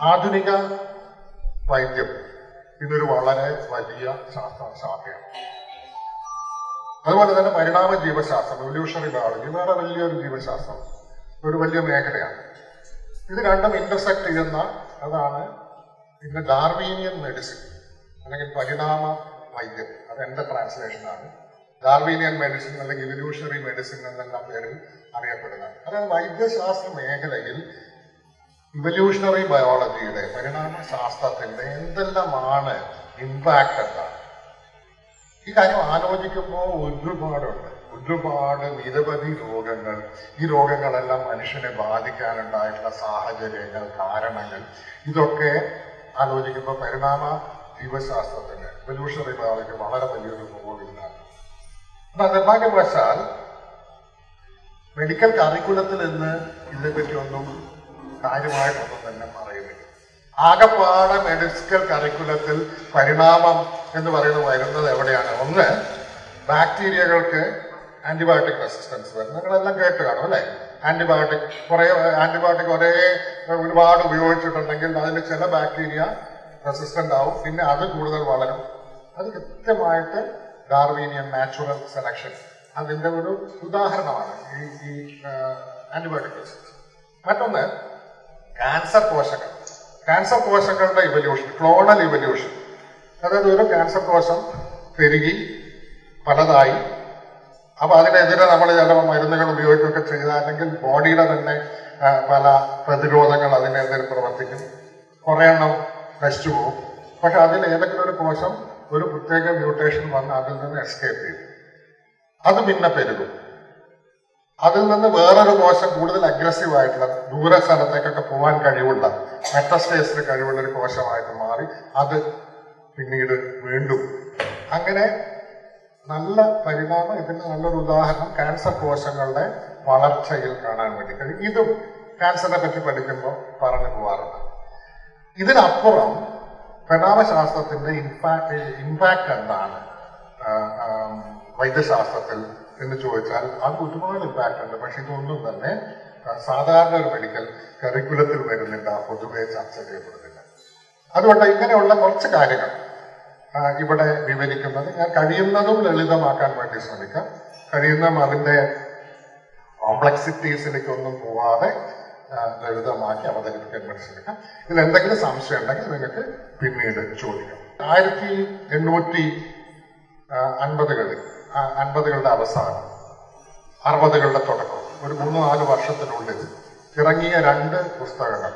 ആധുനിക വൈദ്യം. ഇതൊരു വളരെ വലിയ ശാസ്ത്ര ശാഖയാണ് അതുപോലെ തന്നെ പരിണാമ ജീവശാസ്ത്രം എവല്യൂഷണറി ബയോളജി വേറെ വലിയൊരു ജീവശാസ്ത്രം. ഒരു വലിയ മേഖലയാണ്. ഇത് രണ്ടും ഇന്റർസെക്ട് ചെയ്യുന്ന അതാണ് ഇന്ന് ഡാർവീനിയൻ മെഡിസിൻ അല്ലെങ്കിൽ പരിണാമ വൈദ്യം. അത് എന്റെ ട്രാൻസ്ലേഷനാണ് ഡാർവീനിയൻ മെഡിസിൻ അല്ലെങ്കിൽ ഇവല്യൂഷണറി മെഡിസിൻ എന്നെല്ലാം പേരിൽ അറിയപ്പെടുന്നത്. അതായത് വൈദ്യശാസ്ത്ര മേഖലയിൽ ഇവല്യൂഷണറി ബയോളജിയുടെ പരിണാമ ശാസ്ത്രത്തിന്റെ എന്തെല്ലാമാണ് ഇമ്പാക്ട് എന്താണ്? ഈ കാര്യം ആലോചിക്കുമ്പോൾ ഒരുപാടുണ്ട്. ഒരുപാട് നിരവധി രോഗങ്ങൾ. ഈ രോഗങ്ങളെല്ലാം മനുഷ്യനെ ബാധിക്കാനുണ്ടായിട്ടുള്ള സാഹചര്യങ്ങൾ കാരണങ്ങൾ. ഇതൊക്കെ ആലോചിക്കുമ്പോൾ പരിണാമ ജീവശാസ്ത്രത്തിന് എവല്യൂഷണറി ബയോളജി വളരെ വലിയൊരു റോളിലാണ് എന്നാൽ നിർഭാഗ്യവശാൽ മെഡിക്കൽ കറിക്കുലത്തിൽ നിന്ന് ഇതിനെപ്പറ്റി ഒന്നും കാര്യമായിട്ടൊന്നും തന്നെ പറയുന്നില്ല. ആകപ്പാടെ മെഡിക്കൽ കരിക്കുലത്തിൽ പരിണാമം എന്ന് പറയുന്നത് വരുന്നത് എവിടെയാണ്? ഒന്ന് ബാക്ടീരിയകൾക്ക് ആന്റിബയോട്ടിക് റെസിസ്റ്റൻസ് വരും നിങ്ങളെല്ലാം കേട്ട് കാണും അല്ലേ? ആന്റിബയോട്ടിക് കുറെ ആന്റിബയോട്ടിക് ഒരേ ഒരുപാട് ഉപയോഗിച്ചിട്ടുണ്ടെങ്കിൽ അതിന് ചില ബാക്ടീരിയ റെസിസ്റ്റന്റ് ആവും. പിന്നെ അത് കൂടുതൽ വളരും. അത് കൃത്യമായിട്ട് ഡാർവീനിയൻ നാച്ചുറൽ സെലക്ഷൻ അതിന്റെ ഒരു ഉദാഹരണമാണ് ഈ ഈ ആന്റിബയോട്ടിക് റെസിസ്റ്റൻസ് മറ്റൊന്ന് ക്യാൻസർ കോശങ്ങൾ. ക്യാൻസർ കോശങ്ങളുടെ ഇവല്യൂഷൻ ക്ലോണൽ ഇവല്യൂഷൻ അതായത് ഒരു ക്യാൻസർ കോശം പെരുകി പലതായി. അപ്പൊ അതിനെതിരെ നമ്മൾ ചില മരുന്നുകൾ ഉപയോഗിക്കുകയൊക്കെ ചെയ്താലെങ്കിൽ ബോഡിയുടെ തന്നെ പല പ്രതിരോധങ്ങൾ അതിനെതിരെ പ്രവർത്തിക്കും. കുറെ എണ്ണം നശിച്ചു പോകും. പക്ഷെ അതിൽ ഏതെങ്കിലും ഒരു കോശം ഒരു പ്രത്യേക മ്യൂട്ടേഷൻ വന്ന് അതിൽ നിന്ന് എസ്കേപ്പ് ചെയ്യും. അത് പിന്നെ പെരുകും. അതിൽ നിന്ന് വേറൊരു കോശം കൂടുതൽ അഗ്രസീവ് ആയിട്ടുള്ള ദൂര സ്ഥലത്തേക്കൊക്കെ പോകാൻ കഴിവുള്ള മെറ്റസ്റ്റേസിന് കഴിവുള്ള ഒരു കോശമായിട്ട് മാറി അത് പിന്നീട് വീണ്ടും അങ്ങനെ നല്ല പരിണാമം ഇതിന് നല്ലൊരു ഉദാഹരണം ക്യാൻസർ കോശങ്ങളുടെ വളർച്ചയിൽ കാണാൻ വേണ്ടി കഴിയും. ഇതും ക്യാൻസറിനെ പറ്റി പഠിക്കുമ്പോൾ പറഞ്ഞു പോവാറുണ്ട്. ഇതിനപ്പുറം പരിണാമശാസ്ത്രത്തിന്റെ ഇമ്പാക്ട് ഇമ്പാക്ട് എന്താണ്? വൈദ്യശാസ്ത്രത്തിൽ എന്ന് ചോദിച്ചാൽ അത് ഒരുപാട് ഇമ്പാക്ട് ഉണ്ട്. പക്ഷെ ഇതൊന്നും തന്നെ സാധാരണ ഒരു മെഡിക്കൽ കരിക്കുലത്തിൽ വരുന്നില്ല പൊതുവെ ചർച്ച ചെയ്യപ്പെടുന്നില്ല. അതുകൊണ്ട് ഇങ്ങനെയുള്ള കുറച്ച് കാര്യങ്ങൾ ഇവിടെ വിവരിക്കുന്നത് ഞാൻ കഴിയുന്നതും ലളിതമാക്കാൻ വേണ്ടി ശ്രമിക്കാം. കഴിയുന്ന അതിന്റെ കോംപ്ലക്സിറ്റീസിലേക്ക് ഒന്നും പോവാതെ ലളിതമാക്കി അവതരിപ്പിക്കാൻ വേണ്ടി ശ്രമിക്കാം. ഇതിൽ എന്തെങ്കിലും സംശയം ഉണ്ടെങ്കിൽ നിങ്ങൾക്ക് പിന്നീട് ചോദിക്കാം. ആയിരത്തി എണ്ണൂറ്റി അൻപതുകളിൽ അൻപതുകളുടെ അവസാനം അറുപതുകളുടെ തുടക്കം ഒരു മൂന്ന് നാല് വർഷത്തിനുള്ളിൽ ഇറങ്ങിയ രണ്ട് പുസ്തകങ്ങൾ.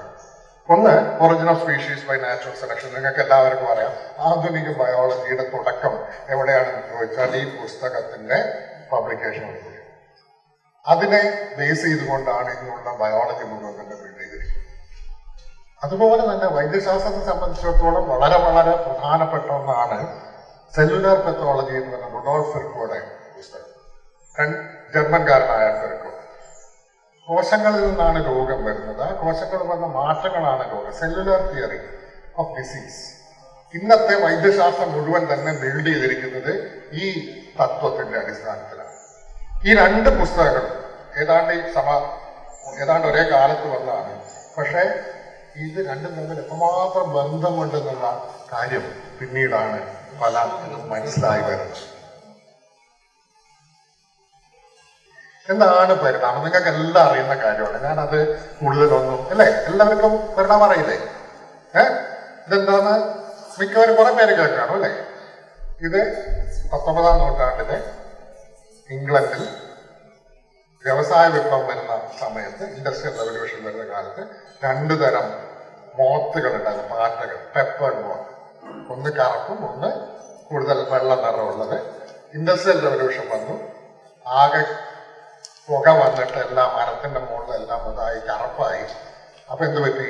ഒന്ന് original species by natural selection നിങ്ങൾക്ക് എല്ലാവർക്കും അറിയാം ആധുനിക ബയോളജിയുടെ തുടക്കം എവിടെയാണെന്ന് ചോദിച്ചാൽ ഈ പുസ്തകത്തിന്റെ പബ്ലിക്കേഷൻ അതിനെ ബേസ് ചെയ്തുകൊണ്ടാണ് ഇന്നുള്ള ബയോളജി മുഴുവൻ തന്നെ അതുപോലെ തന്നെ വൈദ്യശാസ്ത്രത്തെ സംബന്ധിച്ചിടത്തോളം വളരെ വളരെ പ്രധാനപ്പെട്ട ഒന്നാണ് സെല്ലുലാർ പെത്തോളജി എന്ന് പറഞ്ഞ റുഡോൾഫ് ഫെർക്കോയുടെ പുസ്തകം. ജർമ്മൻകാരനായ ഫെർക്കോ. കോശങ്ങളിൽ നിന്നാണ് രോഗം വരുന്നത്. ആ കോശങ്ങളിൽ വന്ന മാറ്റങ്ങളാണ് രോഗം. സെല്ലുലാർ തിയറി ഓഫ് ഡിസീസ് ഇന്നത്തെ വൈദ്യശാസ്ത്രം മുഴുവൻ തന്നെ ബിൽഡ് ചെയ്തിരിക്കുന്നത് ഈ തത്വത്തിന്റെ അടിസ്ഥാനത്തിലാണ്. ഈ രണ്ട് പുസ്തകങ്ങളും ഏതാണ്ട് സമ ഏതാണ്ട് ഒരേ കാലത്ത് വന്നതാണ്. പക്ഷേ ഇത് രണ്ടും തമ്മിൽ എത്രമാത്രം ബന്ധമുണ്ടെന്നുള്ള കാര്യം പിന്നീടാണ് പല മനസ്സിലായി വരുന്നത് എന്താണ് പരിണാമം? നിങ്ങൾക്ക് എല്ലാം അറിയുന്ന കാര്യമാണ്. ഞാനത് കൂടുതലൊന്നും അല്ലേ? എല്ലാവർക്കും പരിണാമം അറിയില്ലേ? ഏ? ഇതെന്താന്ന് മിക്കവരും കുറെ പേര് കേൾക്കാണോ അല്ലേ? ഇത് പത്തൊമ്പതാം നൂറ്റാണ്ടിലെ ഇംഗ്ലണ്ടിൽ വ്യവസായ വിപ്ലവം വരുന്ന സമയത്ത് ഇൻഡസ്ട്രിയൽ റവല്യൂഷൻ വരുന്ന കാലത്ത് രണ്ടു തരം മോത്തുകൾ ഉണ്ടായിരുന്നു പാറ്റകൾ പെപ്പർ മോത്ത്. ഒന്ന് കറുപ്പും ഒന്ന് കൂടുതൽ വെള്ള നിറമുള്ളത്. ഇൻഡസ്ട്രിയൽ റവല്യൂഷൻ വന്നു. ആകെ പുക വന്നിട്ട് എല്ലാ മരത്തിന്റെ മുകളിലെല്ലാം ഇതായി കറുപ്പായി. അപ്പൊ എന്ത് പറ്റി?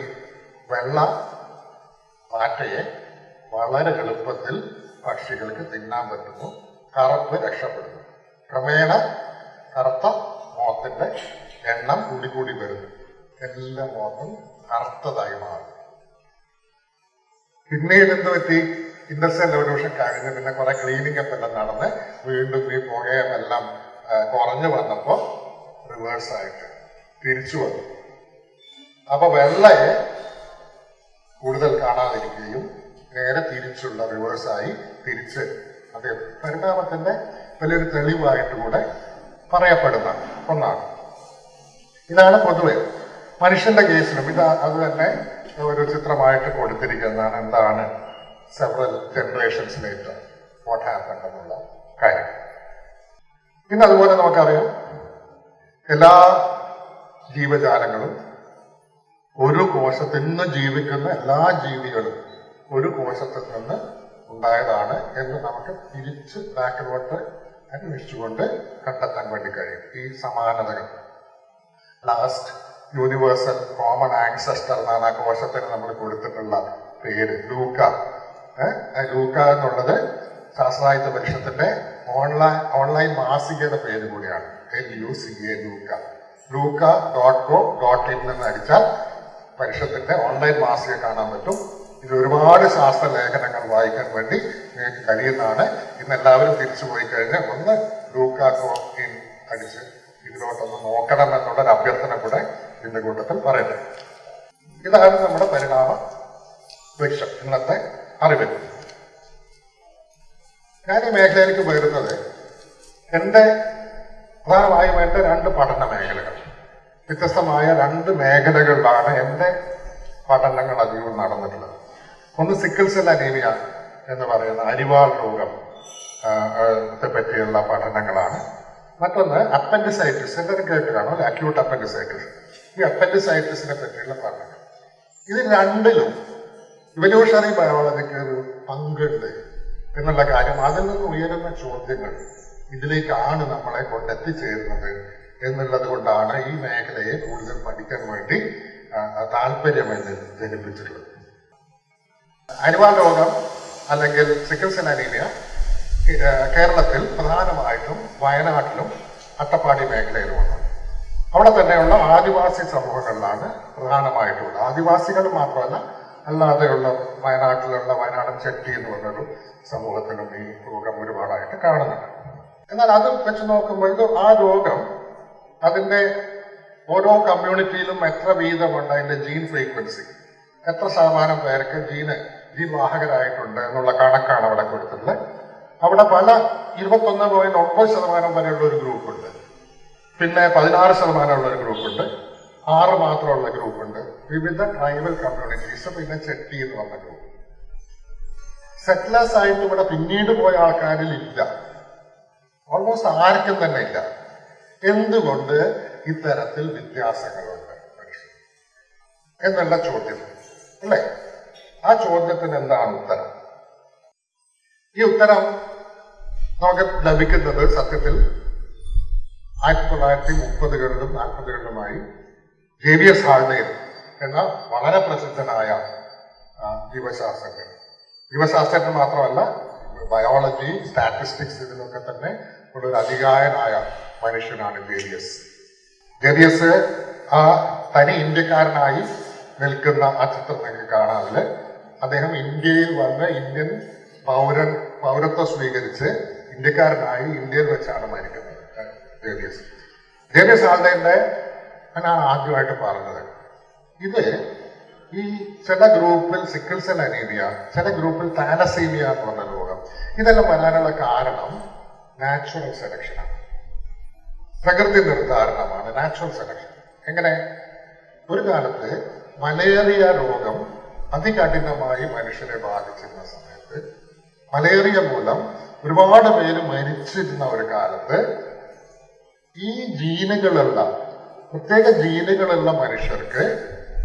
വെള്ള പാറ്റയെ വളരെ എളുപ്പത്തിൽ പക്ഷികൾക്ക് തിന്നാൻ പറ്റുന്നു കറുപ്പ് രക്ഷപ്പെടുന്നു. ക്രമേണ കറുത്ത മോത്തിന്റെ എണ്ണം കൂടി വരുന്നു. എല്ലാ മോത്തും കറുത്തതായി മാറും പിന്നീട് എന്ത് പറ്റി ഇൻഡസ്ട്രിയൽ റവല്യൂഷൻ കഴിഞ്ഞ് പിന്നെ കുറെ ക്ലീനിങ് ഒക്കെ എല്ലാം നടന്ന് വീണ്ടും ഈ പുകയും എല്ലാം കുറഞ്ഞു വന്നപ്പോ റിവേഴ്സ് ആയിട്ട് തിരിച്ചു വന്നു. അപ്പൊ വെള്ളയെ കൂടുതൽ കാണാതിരിക്കുകയും നേരെ തിരിച്ചുള്ള റിവേഴ്സായി തിരിച്ച് അത് പരിണാമത്തിന്റെ വലിയൊരു തെളിവായിട്ട് കൂടെ പറയപ്പെടുന്ന ഒന്നാണ്. ഇതാണ് പൊതുവെ മനുഷ്യന്റെ കേസിലും ഇത് അത് തന്നെ ഒരു ചിത്രമായിട്ട് കൊടുത്തിരിക്കുന്നതാണ് എന്താണ് several generations later what happen എന്നുള്ള കാര്യം. പിന്നെ അതുപോലെ നമുക്കറിയാം എല്ലാ ജീവജാലങ്ങളും ഒരു കോശത്തിൽ നിന്ന് ജീവിക്കുന്ന എല്ലാ ജീവികളും ഒരു കോശത്തിൽ നിന്ന് ഉണ്ടായതാണ് എന്ന് നമുക്ക് തിരിച്ച് ബാക്കിലോട്ട് അന്വേഷിച്ചുകൊണ്ട് കണ്ടെത്താൻ വേണ്ടി കഴിയും. ഈ സമാനതകൾ. ലാസ്റ്റ് യൂണിവേഴ്സൽ കോമൺ ആൻസെസ്റ്റർ എന്നാണ് ആ കോശത്തിന് നമ്മൾ കൊടുത്തിട്ടുള്ള പേര് ലൂക്ക. ലൂക്ക എന്നുള്ളത് ശാസ്ത്രായുധ പരിഷത്തിന്റെ ഓൺലൈൻ ഓൺലൈൻ മാസികയുടെ പേര് കൂടിയാണ്. L U C A Luca. Luca dot co dot in എന്ന് അടിച്ചാൽ പരിഷത്തിന്റെ ഓൺലൈൻ മാസിക കാണാൻ പറ്റും. ഇത് ഒരുപാട് ശാസ്ത്ര ലേഖനങ്ങൾ വായിക്കാൻ വേണ്ടി നിങ്ങൾക്ക് കഴിയുന്നതാണ്. ഇന്ന് എല്ലാവരും തിരിച്ചു പോയി കഴിഞ്ഞ് ഒന്ന് ലൂക്ക കോ ഇൻ അടിച്ച് ഇതിലോട്ടൊന്ന് നോക്കണം എന്നുള്ളൊരു അഭ്യർത്ഥന കൂടെ ഇതിന്റെ കൂട്ടത്തിൽ പറയട്ടെ ഇതാണ് നമ്മുടെ പരിണാമ വൃക്ഷം ഇന്നത്തെ അറിവ് ഞാൻ ഈ മേഖലയിലേക്ക് വരുന്നത് എന്റെ പ്രധാനമായും എന്റെ രണ്ട് പഠന മേഖലകൾ. വ്യത്യസ്തമായ രണ്ട് മേഖലകളിലാണ് എന്റെ പഠനങ്ങൾ അധികവും നടന്നിട്ടുള്ളത്. ഒന്ന് സിക്കിൾ സെൽ അനീമിയ എന്ന് പറയുന്ന അരിവാൾ രോഗം പറ്റിയുള്ള പഠനങ്ങളാണ്. മറ്റൊന്ന് അപ്പൻഡിസൈറ്റിസ് എല്ലാവരും കേട്ട് കാണും അക്യൂട്ട് അപ്പൻഡിസൈറ്റിസ് ഈ അപ്പൻഡിസൈറ്റിസിനെ പറ്റിയുള്ള പഠനം. ഇത് രണ്ടിലും ഇവല്യൂഷണറി ബയോളജിക്ക് ഒരു പങ്കുണ്ട് എന്നുള്ള കാര്യം അതിൽ നിന്ന് ഉയരുന്ന ചോദ്യങ്ങൾ ഇതിലേക്കാണ് നമ്മളെ കൊണ്ടെത്തിച്ചേരുന്നത് എന്നുള്ളത് കൊണ്ടാണ് ഈ മേഖലയെ കൂടുതൽ പഠിക്കാൻ വേണ്ടി താല്പര്യമായി ജനിപ്പിച്ചിട്ടുള്ളത് അരിവാൾ രോഗം അല്ലെങ്കിൽ സിക്കിൾ സെൽ അനീമിയ കേരളത്തിൽ പ്രധാനമായിട്ടും വയനാട്ടിലും അട്ടപ്പാടി മേഖലയിലുമാണ് അവിടെ തന്നെയുള്ള ആദിവാസി സമൂഹങ്ങളിലാണ് പ്രധാനമായിട്ടുള്ളത്. ആദിവാസികൾ മാത്രമല്ല അല്ലാതെയുള്ള വയനാട്ടിലുള്ള വയനാടൻ ചെട്ടി എന്ന് പറഞ്ഞൊരു സമൂഹത്തിലും ഈ രോഗം ഒരുപാടായിട്ട് കാണുന്നുണ്ട്. എന്നാൽ അത് വെച്ച് നോക്കുമ്പോൾ ഇത് ആ രോഗം അതിന്റെ ഓരോ കമ്മ്യൂണിറ്റിയിലും എത്ര വീതമുണ്ട് അതിന്റെ ജീൻ ഫ്രീക്വൻസി എത്ര ശതമാനം പേർക്ക് ജീന് ജീൻ വാഹകരായിട്ടുണ്ട് എന്നുള്ള കണക്കാണ് അവിടെ കൊടുത്തിട്ടുള്ളത്. അവിടെ പല ഇരുപത്തൊന്ന് പോയിന്റ് ഒമ്പത് ശതമാനം വരെയുള്ള ഒരു ഗ്രൂപ്പുണ്ട് പിന്നെ പതിനാറ് ശതമാനമുള്ള ഒരു ഗ്രൂപ്പുണ്ട്. ആറ് മാത്രമുള്ള ഗ്രൂപ്പുണ്ട്. വിവിധ ട്രൈബൽ കമ്മ്യൂണിറ്റീസ് പിന്നെ ചെട്ടി എന്ന് പറഞ്ഞ ഗ്രൂപ്പ്. സെറ്റിലേഴ്സ് ആയിട്ട് ഇവിടെ പിന്നീട് പോയ ആൾക്കാരിൽ ഇല്ല. ഓൾമോസ്റ്റ് ആർക്കും തന്നെ ഇല്ല. എന്തുകൊണ്ട് ഇത്തരത്തിൽ വ്യത്യാസങ്ങളുണ്ട്? എന്നുള്ള ചോദ്യം. അല്ലേ? ആ ചോദ്യത്തിന് എന്താണ് ഉത്തരം? ഈ ഉത്തരം നമുക്ക് ലഭിക്കുന്നത് സത്യത്തിൽ ആയിരത്തി തൊള്ളായിരത്തി മുപ്പതുകളിലും നാൽപ്പതുകളിലുമായി ജേവിയസ് ഹാൾഡെയർ എന്ന വളരെ പ്രസിദ്ധനായ ജീവശാസ്ത്രജ്ഞൻ. ജീവശാസ്ത്രജ്ഞൻ മാത്രമല്ല ബയോളജി സ്റ്റാറ്റിസ്റ്റിക്സ് ഇതിലൊക്കെ തന്നെ ഉള്ള ഒരു അധികായനായ മനുഷ്യനാണ് ജേവിയസ് ജേവിയസ് ആ തനി ഇന്ത്യക്കാരനായി നിൽക്കുന്ന ആ ചിത്രം നിങ്ങൾക്ക് കാണാതിൽ അദ്ദേഹം ഇന്ത്യയിൽ വന്ന് ഇന്ത്യൻ പൗരൻ പൗരത്വം സ്വീകരിച്ച് ഇന്ത്യക്കാരനായി ഇന്ത്യയിൽ വെച്ചാണ് മരിക്കുന്നത്. ജേവിയസ് ആളുടെ ഞാൻ ആദ്യമായിട്ട് പറഞ്ഞത്. ഇത് ഈ ചില ഗ്രൂപ്പിൽ സിക്കിൾ സെൽ അനീമിയ ചില ഗ്രൂപ്പിൽ താലസീമിയ എന്ന് പറഞ്ഞ രോഗം. ഇതെല്ലാം വരാനുള്ള കാരണം നാച്ചുറൽ സെലക്ഷനാണ് പ്രകൃതി നിർദ്ധാരണമാണ് നാച്ചുറൽ സെലക്ഷൻ. എങ്ങനെ? ഒരു കാലത്ത് മലേറിയ രോഗം അതികഠിനമായി മനുഷ്യരെ ബാധിച്ചിരുന്ന സമയത്ത് മലേറിയ മൂലം ഒരുപാട് പേര് മരിച്ചിരുന്ന ഒരു കാലത്ത് ഈ ജീനുകളുള്ള പ്രത്യേക ജീനുകളുള്ള മനുഷ്യർക്ക്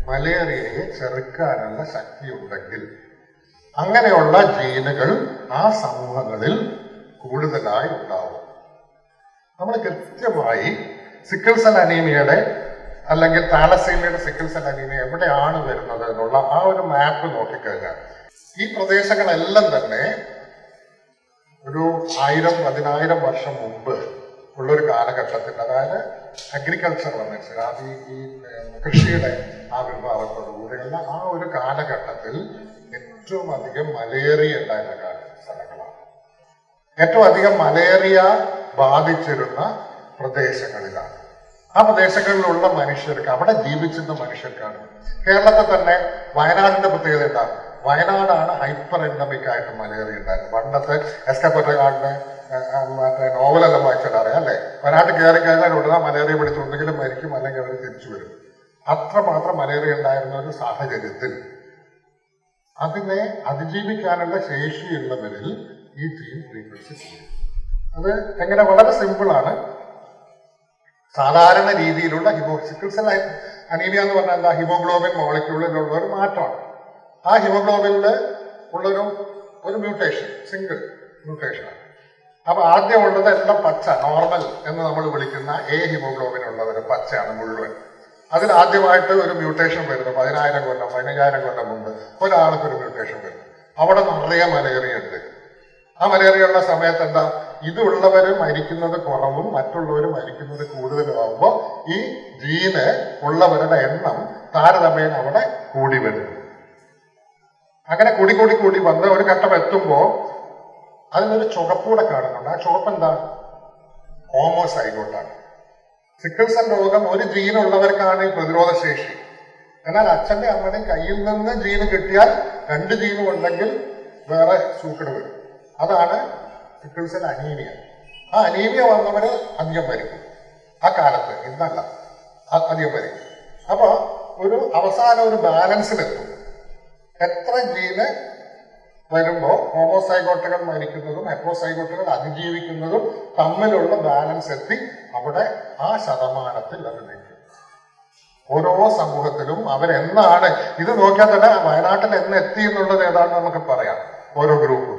മലേറിയയെ ചെറുക്കാനുള്ള ശക്തി ഉണ്ടെങ്കിൽ അങ്ങനെയുള്ള ജീനുകൾ ആ സമൂഹങ്ങളിൽ കൂടുതലായി ഉണ്ടാവും. നമ്മൾ കൃത്യമായി സിക്കിൾ സെൽ അനീമിയയുടെ അല്ലെങ്കിൽ താലസീമിയുടെ സിക്കിൾ സെൽ അനീമിയ എവിടെയാണ് വരുന്നത് എന്നുള്ള ആ ഒരു മാപ്പ് നോക്കിക്കഴിഞ്ഞാൽ ഈ പ്രദേശങ്ങളെല്ലാം തന്നെ ഒരു ആയിരം പതിനായിരം വർഷം മുമ്പ് ഉള്ളൊരു കാലഘട്ടത്തിൽ അതായത് അഗ്രികൾച്ചർ വന്നിട്ട് അത് ഈ കൃഷിയുടെ ആവിർഭാവത്തോടുകൂടിയുള്ള ആ ഒരു കാലഘട്ടത്തിൽ ഏറ്റവും അധികം മലേറിയ ഉണ്ടായിരുന്ന സ്ഥലങ്ങളാണ്. ഏറ്റവും അധികം മലേറിയ ബാധിച്ചിരുന്ന പ്രദേശങ്ങളിലാണ്. ആ പ്രദേശങ്ങളിലുള്ള മനുഷ്യർക്ക് അവിടെ ജീവിച്ചിരുന്ന മനുഷ്യർക്കാണ് കേരളത്തിൽ തന്നെ വയനാടിന്റെ പ്രത്യേകത എന്താ? വയനാടാണ് ഹൈപ്പർ എൻഡമിക് ആയിട്ട് മലേറിയ ഉണ്ടായിരുന്നത്. പണ്ടത്തെ എസ് കെ പൊറ്റക്കാടിന്റെ മറ്റേ നോവലെല്ലാം വായിച്ചാൽ അറിയാം അല്ലേ? വയനാട്ടിൽ കയറി കഴിഞ്ഞാൽ ഉടനെ മലേറിയ പിടിച്ചുണ്ടെങ്കിലും മരിക്കും അല്ലെങ്കിൽ അവർ തിരിച്ചു വരും. അത്രമാത്രം മലേറിയ ഉണ്ടായിരുന്ന ഒരു സാഹചര്യത്തിൽ അതിനെ അതിജീവിക്കാനുള്ള ശേഷിയുള്ളവരിൽ ഈ ജീൻ ഫ്രീക്വൻസി ചെയ്യും അത് എങ്ങനെ വളരെ സിമ്പിളാണ്. സാധാരണ രീതിയിലുള്ള ഹിമോ സിക്കിൾ സെൽ അനീമിയ എന്ന് പറഞ്ഞാൽ എന്താ ഹിമോഗ്ലോബിൻ മോളിക്യൂളിലുള്ള ഒരു മാറ്റമാണ്. ആ ഹിമോഗ്ലോബിനിൽ ഉള്ളൊരു ഒരു മ്യൂട്ടേഷൻ സിംഗിൾ മ്യൂട്ടേഷനാണ്. അപ്പൊ ആദ്യം ഉള്ളത് എല്ലാം പച്ച നോർമൽ എന്ന് നമ്മൾ വിളിക്കുന്ന എ ഹിമോഗ്ലോബിൻ ഉള്ളവര് പച്ചയാണ് മുഴുവൻ. അതിൽ ആദ്യമായിട്ട് ഒരു മ്യൂട്ടേഷൻ വരുന്നു. പതിനായിരം കൊല്ലം പതിനയ്യായിരം കൊല്ലം മുമ്പ് ഒരാൾക്ക് ഒരു മ്യൂട്ടേഷൻ വരുന്നു. അവിടെ നിറയെ മലേറിയ ഉണ്ട്. ആ മലേറിയുള്ള സമയത്ത് എന്താ? ഇതുള്ളവർ മരിക്കുന്നത് കുറവും മറ്റുള്ളവർ മരിക്കുന്നത് കൂടുതലുമാകുമ്പോൾ ഈ ജീന് ഉള്ളവരുടെ എണ്ണം താരതമ്യേന അവിടെ കൂടി വരുന്നു അങ്ങനെ കൂടി കൂടി കൂടി വന്ന് ഒരു ഘട്ടം എത്തുമ്പോൾ അതിനൊരു ചുവപ്പൂടെ കാണുന്നുണ്ട്. ആ ചുവപ്പ് എന്താ ഹോമോസൈഗോട്ടാണ് സിക്കിൾ രോഗം ഒരു ജീൻ ഉള്ളവർക്കാണ് ഈ പ്രതിരോധ ശേഷി. എന്നാൽ അച്ഛന്റെ അമ്മയുടെയും കയ്യിൽ നിന്ന് ജീന് കിട്ടിയാൽ രണ്ട് ജീനും ഉണ്ടെങ്കിൽ വേറെ സൂക്കട് വരും. അതാണ് സിക്കിൾ അനീമിയ ആ അനീമിയ വന്നവര് അധികം വരും. ആ കാലത്ത് ഇന്നല്ല. അധികം ഭരിക്കും അപ്പൊ ഒരു അവസാനം ഒരു ബാലൻസിലെത്തും എത്ര ജീന് വരുമ്പോൾ ഹോമോസൈഗോട്ടുകൾ മരിക്കുന്നതും ഹെറ്ററോസൈഗോട്ടുകൾ അതിജീവിക്കുന്നതും തമ്മിലുള്ള ബാലൻസ് എത്തി അവിടെ ആ ശതമാനത്തിൽ അത് നിൽക്കും ഓരോ സമൂഹത്തിലും അവരെന്നാണ് ഇത് നോക്കിയാൽ തന്നെ വയനാട്ടിൽ എന്ന് എത്തി എന്നുള്ളത് ഏതാണെന്ന് നമുക്ക് പറയാം. ഓരോ ഗ്രൂപ്പും.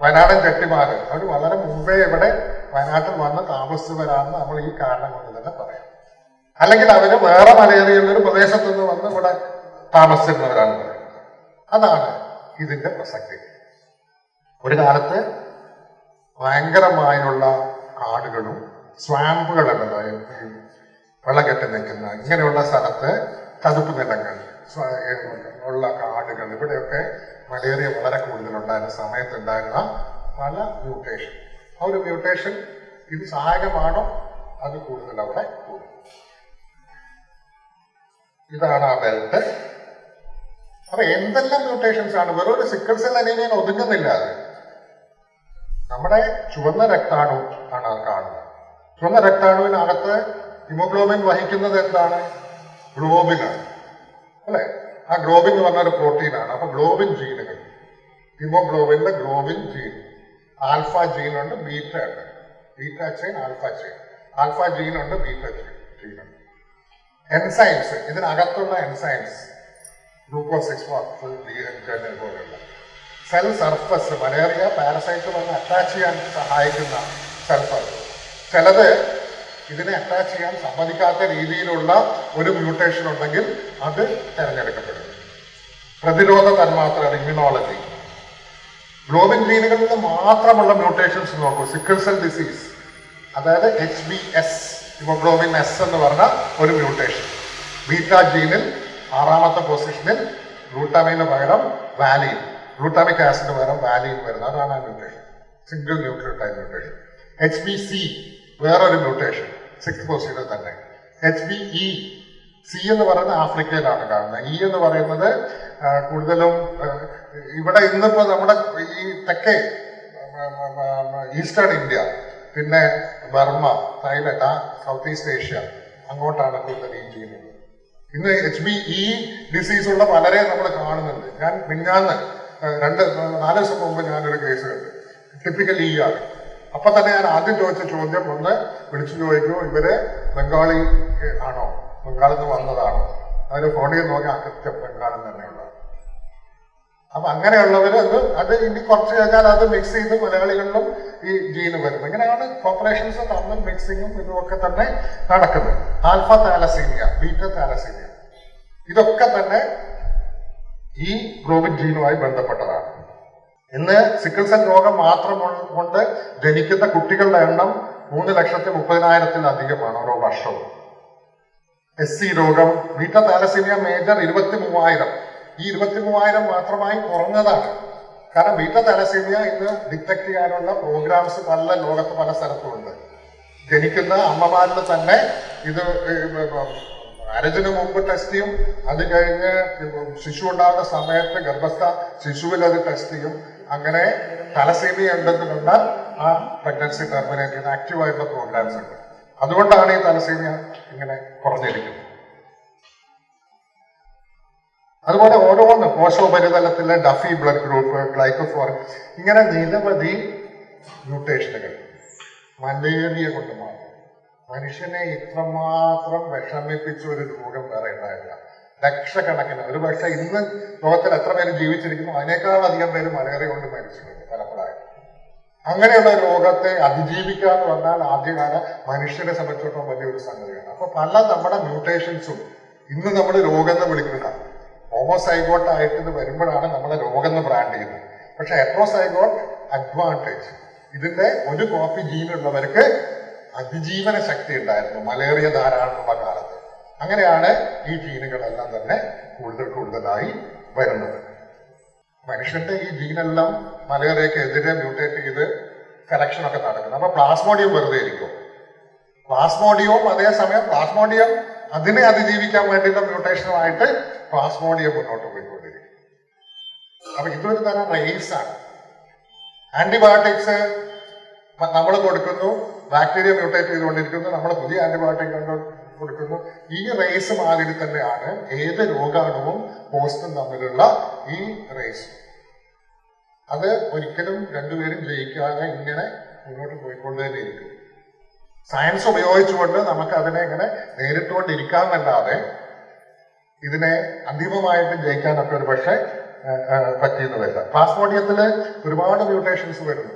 വയനാടൻ ചെട്ടിമാര് അവർ വളരെ മുമ്പേ ഇവിടെ വയനാട്ടിൽ വന്ന് താമസിച്ചവരാണെന്ന് നമ്മൾ ഈ കാരണം കൊണ്ട് തന്നെ പറയാം. അല്ലെങ്കിൽ അവർ വേറെ മലയേറിയുള്ള ഒരു പ്രദേശത്തുനിന്ന് വന്ന് ഇവിടെ താമസിച്ചിരുന്നവരാണ് അതാണ് ഇതിന്റെ പ്രസക്തി. ഒരു കാലത്ത് ഭയങ്കരമായുള്ള കാടുകളും സ്വാമ്പുകളല്ലല്ലോ ഈ വെള്ളം കെട്ടി നിൽക്കുന്ന ഇങ്ങനെയുള്ള സ്ഥലത്ത് ചതുപ്പ് നിലങ്ങൾ ഉള്ള കാടുകൾ ഇവിടെയൊക്കെ മലേറിയ വളരെ കൂടുതലുണ്ടായിരുന്ന സമയത്തുണ്ടായിരുന്ന പല മ്യൂട്ടേഷൻ ആ ഒരു മ്യൂട്ടേഷൻ ഇത് സഹായകമാണോ? അത് കൂടുതൽ അവിടെ കൂടും. ഇതാണ് ആ ബെൽറ്റ് അപ്പൊ എന്തെല്ലാം മ്യൂട്ടേഷൻസ് ആണ്? വെറൊരു സിക്കിൾ സെൽ അനീമിയൻ ഒതുങ്ങുന്നില്ല അത്. നമ്മുടെ ചുവന്ന രക്താണു ആണ് കാണുന്നത്. ചുവന്ന രക്താണുവിനകത്ത് ഹിമോഗ്ലോബിൻ വഹിക്കുന്നത് എന്താണ്? ഗ്ലോബിനാണ് അല്ലെ? ആ ഗ്ലോബിൻ എന്ന് പറഞ്ഞ ഒരു പ്രോട്ടീനാണ് അപ്പൊ ഗ്ലോബിൻ ജീനുകൾ ഹിമോഗ്ലോബിന്റെ ഗ്ലോബിൻ ജീൻ ആൽഫ ജീൻ ഉണ്ട് ബീറ്റ ഉണ്ട്. Beta chain alpha chain alpha gene ഉണ്ട് ബീറ്റ ജീൻ ഉണ്ട് എൻസൈംസ് ഇതിനകത്തുള്ള enzymes glucose six phosphate D പോലെയുള്ള സെൽ സർഫസ് മലേറിയ പാരസൈറ്റ് വന്ന് അറ്റാച്ച് ചെയ്യാൻ സഹായിക്കുന്ന സെൽ ചിലത് ഇതിനെ അറ്റാച്ച് ചെയ്യാൻ സമ്മതിക്കാത്ത രീതിയിലുള്ള ഒരു മ്യൂട്ടേഷൻ ഉണ്ടെങ്കിൽ അത് തിരഞ്ഞെടുക്കപ്പെടും. പ്രതിരോധ തന്മാത്ര ഇമ്മ്യൂണോളജി ഗ്ലോബിൻ ജീനുകളിൽ നിന്ന് മാത്രമുള്ള മ്യൂട്ടേഷൻസ് നോക്കൂ. സിക്കിൾ സെൽ ഡിസീസ് അതായത് H B S haemoglobin S എന്ന് പറഞ്ഞ ഒരു മ്യൂട്ടേഷൻ ബീറ്റ ജീനിൽ ആറാമത്തെ പൊസിഷനിൽ ഗ്ലൂട്ടാമൈന് പകരം വാലിൻ ഗ്ലൂട്ടാമിക് ആസിഡിന് പകരം വാലിൻ വരുന്നത്. അതാണ് ആ mutation single nucleotide mutation H B C വേറൊരു മ്യൂട്ടേഷൻ സിക്സ് പൊസിഷനിൽ തന്നെ. എച്ച് ബി ഇ സി എന്ന് പറയുന്നത് ആഫ്രിക്കയിലാണ് കാണുന്നത്. ഇ എന്ന് പറയുന്നത് കൂടുതലും ഇവിടെ ഇന്നിപ്പോ നമ്മുടെ ഈ തെക്കേ ഈസ്റ്റേൺ ഇന്ത്യ പിന്നെ ബർമ്മ തായ്ലൻഡ് ആ സൗത്ത് ഈസ്റ്റ് ഏഷ്യ അങ്ങോട്ടാണ് കൂടുതൽ ഈ ചെയ്യുന്നത്. ഇന്ന് എച്ച് ബി ഇ ഡിസീസ് ഉള്ള പലരെ നമ്മൾ കാണുന്നുണ്ട്. ഞാൻ മിന്നാന്ന് രണ്ട് നാല് ദിവസം മുമ്പ് ഞാനൊരു കേസ് കണ്ടു. ടിപ്പിക്കൽ ഇ ആണ് അപ്പൊ തന്നെ ഞാൻ ആദ്യം ചോദിച്ച ചോദ്യം ഒന്ന് വിളിച്ചു ചോദിക്കൂ ഇവർ ബംഗാളി ആണോ? ബംഗാളിൽ നിന്ന് വന്നതാണോ? അതിന് ഫോണിൽ നോക്കി ആ കൃത്യം ബംഗാളിൽ തന്നെയുള്ളത്. അപ്പൊ അങ്ങനെയുള്ളവർ അത് അത് ഇനി കുറച്ച് കഴിഞ്ഞാൽ അത് മിക്സ് ചെയ്ത് മലയാളികളിലും ഈ ജീന് വരും ഇങ്ങനെയാണ് കോപ്പറേഷൻസ് തമ്മിൽ മിക്സിങ്ങും ഇതുമൊക്കെ തന്നെ നടക്കുന്നത്. Alpha thalassaemia beta thalassaemia. ഇതൊക്കെ തന്നെ ഈ ഗ്ലോബിൻ ജീനുമായി ബന്ധപ്പെട്ടതാണ്. ഇന്ന് സിക്കിൾ രോഗം മാത്രം കൊണ്ട് ജനിക്കുന്ന കുട്ടികളുടെ എണ്ണം മൂന്ന് ലക്ഷത്തി മുപ്പതിനായിരത്തിലധികമാണ് ഓരോ വർഷവും. എസ് സി രോഗം ബീറ്റ താലസീമിയ മേജർ ഇരുപത്തി മൂവായിരം. ഈ ഇരുപത്തി മൂവായിരം മാത്രമായി കുറഞ്ഞതാണ്. കാരണം ബീറ്റ തലസീമിയ ഇന്ന് ഡിറ്റക്ട് ചെയ്യാനുള്ള പ്രോഗ്രാംസ് പല ലോകത്ത് പല സ്ഥലത്തും ഉണ്ട് ജനിക്കുന്ന അമ്മമാരിൽ തന്നെ ഇത് മാരേജിന് മുമ്പ് ടെസ്റ്റ് ചെയ്യും. അത് കഴിഞ്ഞ് ശിശു ഉണ്ടാകുന്ന സമയത്ത് ഗർഭസ്ഥ ശിശുവിൽ അത് ടെസ്റ്റ് ചെയ്യും. അങ്ങനെ തലസീമിയ ഉണ്ടെന്ന് കണ്ടാൽ ആ പ്രഗ്നൻസി ടെർമിനേറ്റ് ചെയ്യുന്ന ആക്റ്റീവ് ആയിട്ടുള്ള പ്രോഗ്രാംസ് ഉണ്ട്. അതുകൊണ്ടാണ് ഈ തലസീമിയ ഇങ്ങനെ കുറഞ്ഞിരിക്കുന്നത്. അതുപോലെ ഓരോന്ന് കോശോപരിതലത്തിലെ ഡഫി ബ്ലഡ് ഗ്രൂപ്പ് ഗ്ലൈക്കോഫോർ ഇങ്ങനെ നിരവധി മ്യൂട്ടേഷനുകൾ മലേറിയ കൊണ്ട് മാത്രം. മനുഷ്യനെ ഇത്രമാത്രം വിഷമിപ്പിച്ച ഒരു രോഗം വേറെ ഉണ്ടായില്ല. ലക്ഷക്കണക്കിന് ഒരു പക്ഷെ ഇന്ന് ലോകത്തിൽ എത്ര പേര് ജീവിച്ചിരിക്കുന്നു അതിനേക്കാൾ അധികം പേര് മലേറിയ കൊണ്ട് മരിച്ചിട്ടുണ്ട് പലപ്പോഴായിട്ട്. അങ്ങനെയുള്ള രോഗത്തെ അതിജീവിക്കുക എന്ന് പറഞ്ഞാൽ ആദ്യകാല മനുഷ്യനെ സംബന്ധിച്ചിടത്തോളം വലിയൊരു സംഗതിയാണ്. അപ്പൊ പല നമ്മുടെ മ്യൂട്ടേഷൻസും ഇന്ന് നമ്മൾ രോഗം എന്ന് വിളിക്കുന്ന ഹോമോസൈഗോട്ട് ആയിട്ട് വരുമ്പോഴാണ് നമ്മളെ രോഗം എന്ന് ബ്രാൻഡ് ചെയ്യുന്നത്. പക്ഷെ ഹെട്രോസൈഗോട്ട് അഡ്വാന്റേജ് ഇതിന്റെ ഒരു കോപ്പി ജീനുള്ളവർക്ക് അതിജീവന ശക്തി ഉണ്ടായിരുന്നു. മലേറിയ ധാരാളമുള്ള കാലത്ത്. അങ്ങനെയാണ് ഈ ജീനുകളെല്ലാം തന്നെ കൂടുതൽ കൂടുതലായി വരുന്നത്. മനുഷ്യന്റെ ഈ ജീനെല്ലാം മലേറിയക്കെതിരെ മ്യൂട്ടേറ്റ് ചെയ്ത് കലക്ഷൻ ഒക്കെ നടക്കുന്നത് അപ്പൊ പ്ലാസ്മോഡിയം വെറുതെ ഇരിക്കും. പ്ലാസ്മോഡിയവും അതേസമയം പ്ലാസ്മോഡിയം അതിനെ അതിജീവിക്കാൻ വേണ്ടിയുള്ള മ്യൂട്ടേഷനുമായിട്ട് പ്ലാസ്മോഡിയം മുന്നോട്ട് പോയിക്കൊണ്ടിരിക്കും അപ്പൊ ഇതൊരു തരം ആണ്. ആന്റിബയോട്ടിക്സ് നമ്മൾ കൊടുക്കുന്നു ബാക്ടീരിയ മ്യൂട്ടേറ്റ് ചെയ്തുകൊണ്ടിരിക്കുന്നു നമ്മൾ പുതിയ ആന്റിബയോട്ടിക് കൊടുക്കുന്നു. ഈ റേസ് മാതിരി തന്നെയാണ് ഏത് രോഗാണുവും പോസ്റ്റും തമ്മിലുള്ള ഈ റേസ് അത് ഒരിക്കലും രണ്ടുപേരും ജയിക്കാതെ ഇങ്ങനെ മുന്നോട്ട് പോയിക്കൊണ്ട് തന്നെ ഇരിക്കും സയൻസ് ഉപയോഗിച്ചുകൊണ്ട് നമുക്ക് അതിനെ ഇങ്ങനെ നേരിട്ടുകൊണ്ടിരിക്കാമെന്നല്ലാതെ ഇതിനെ അന്തിമമായിട്ട് ജയിക്കാനൊക്കെ ഒരു പക്ഷേ പറ്റിയെന്ന് വരില്ല പ്ലാസ്മോഡിയത്തിൽ ഒരുപാട് മ്യൂട്ടേഷൻസ് വരുന്നു.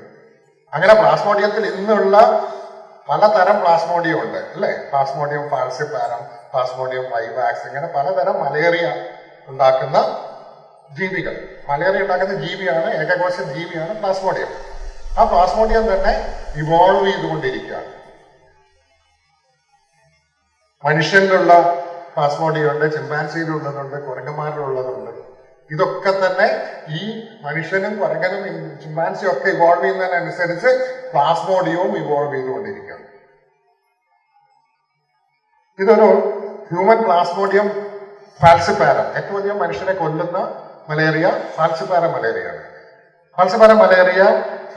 അങ്ങനെ പ്ലാസ്മോഡിയത്തിൽ ഇന്നുള്ള പലതരം പ്ലാസ്മോഡിയം ഉണ്ട് അല്ലേ? പ്ലാസ്മോഡിയം ഫാൽസിപ്പാരം പ്ലാസ്മോഡിയം വൈവാക്സ് ഇങ്ങനെ പലതരം മലേറിയ ഉണ്ടാക്കുന്ന ജീവികൾ. മലേറിയ ഉണ്ടാക്കുന്ന ജീവിയാണ് ഏകകോശ ജീവിയാണ് പ്ലാസ്മോഡിയം ആ പ്ലാസ്മോഡിയം തന്നെ ഇവോൾവ് ചെയ്തുകൊണ്ടിരിക്കുകയാണ്. മനുഷ്യനിലുള്ള പ്ലാസ്മോഡിയം ഉണ്ട് ചിമ്പാൻസിയിലുള്ളതുണ്ട് കുരങ്ങന്മാരിലുള്ളതുണ്ട് ഇതൊക്കെ തന്നെ ഈ മനുഷ്യനും കുരങ്ങനും ചിമ്പാൻസിയും ഒക്കെ ഇവോൾവ് ചെയ്യുന്നതിനനുസരിച്ച് പ്ലാസ്മോഡിയവും ഇവോൾവ് ചെയ്തുകൊണ്ടിരിക്കുകയാണ്. ഇതൊരു ഹ്യൂമൻ പ്ലാസ്മോഡിയം ഫാൽസിപ്പാര ഏറ്റവും അധികം മനുഷ്യനെ കൊല്ലുന്ന മലേറിയ ഫാൽസിപ്പാര മലേറിയയാണ് ഫാൽസിപ്പാര മലേറിയ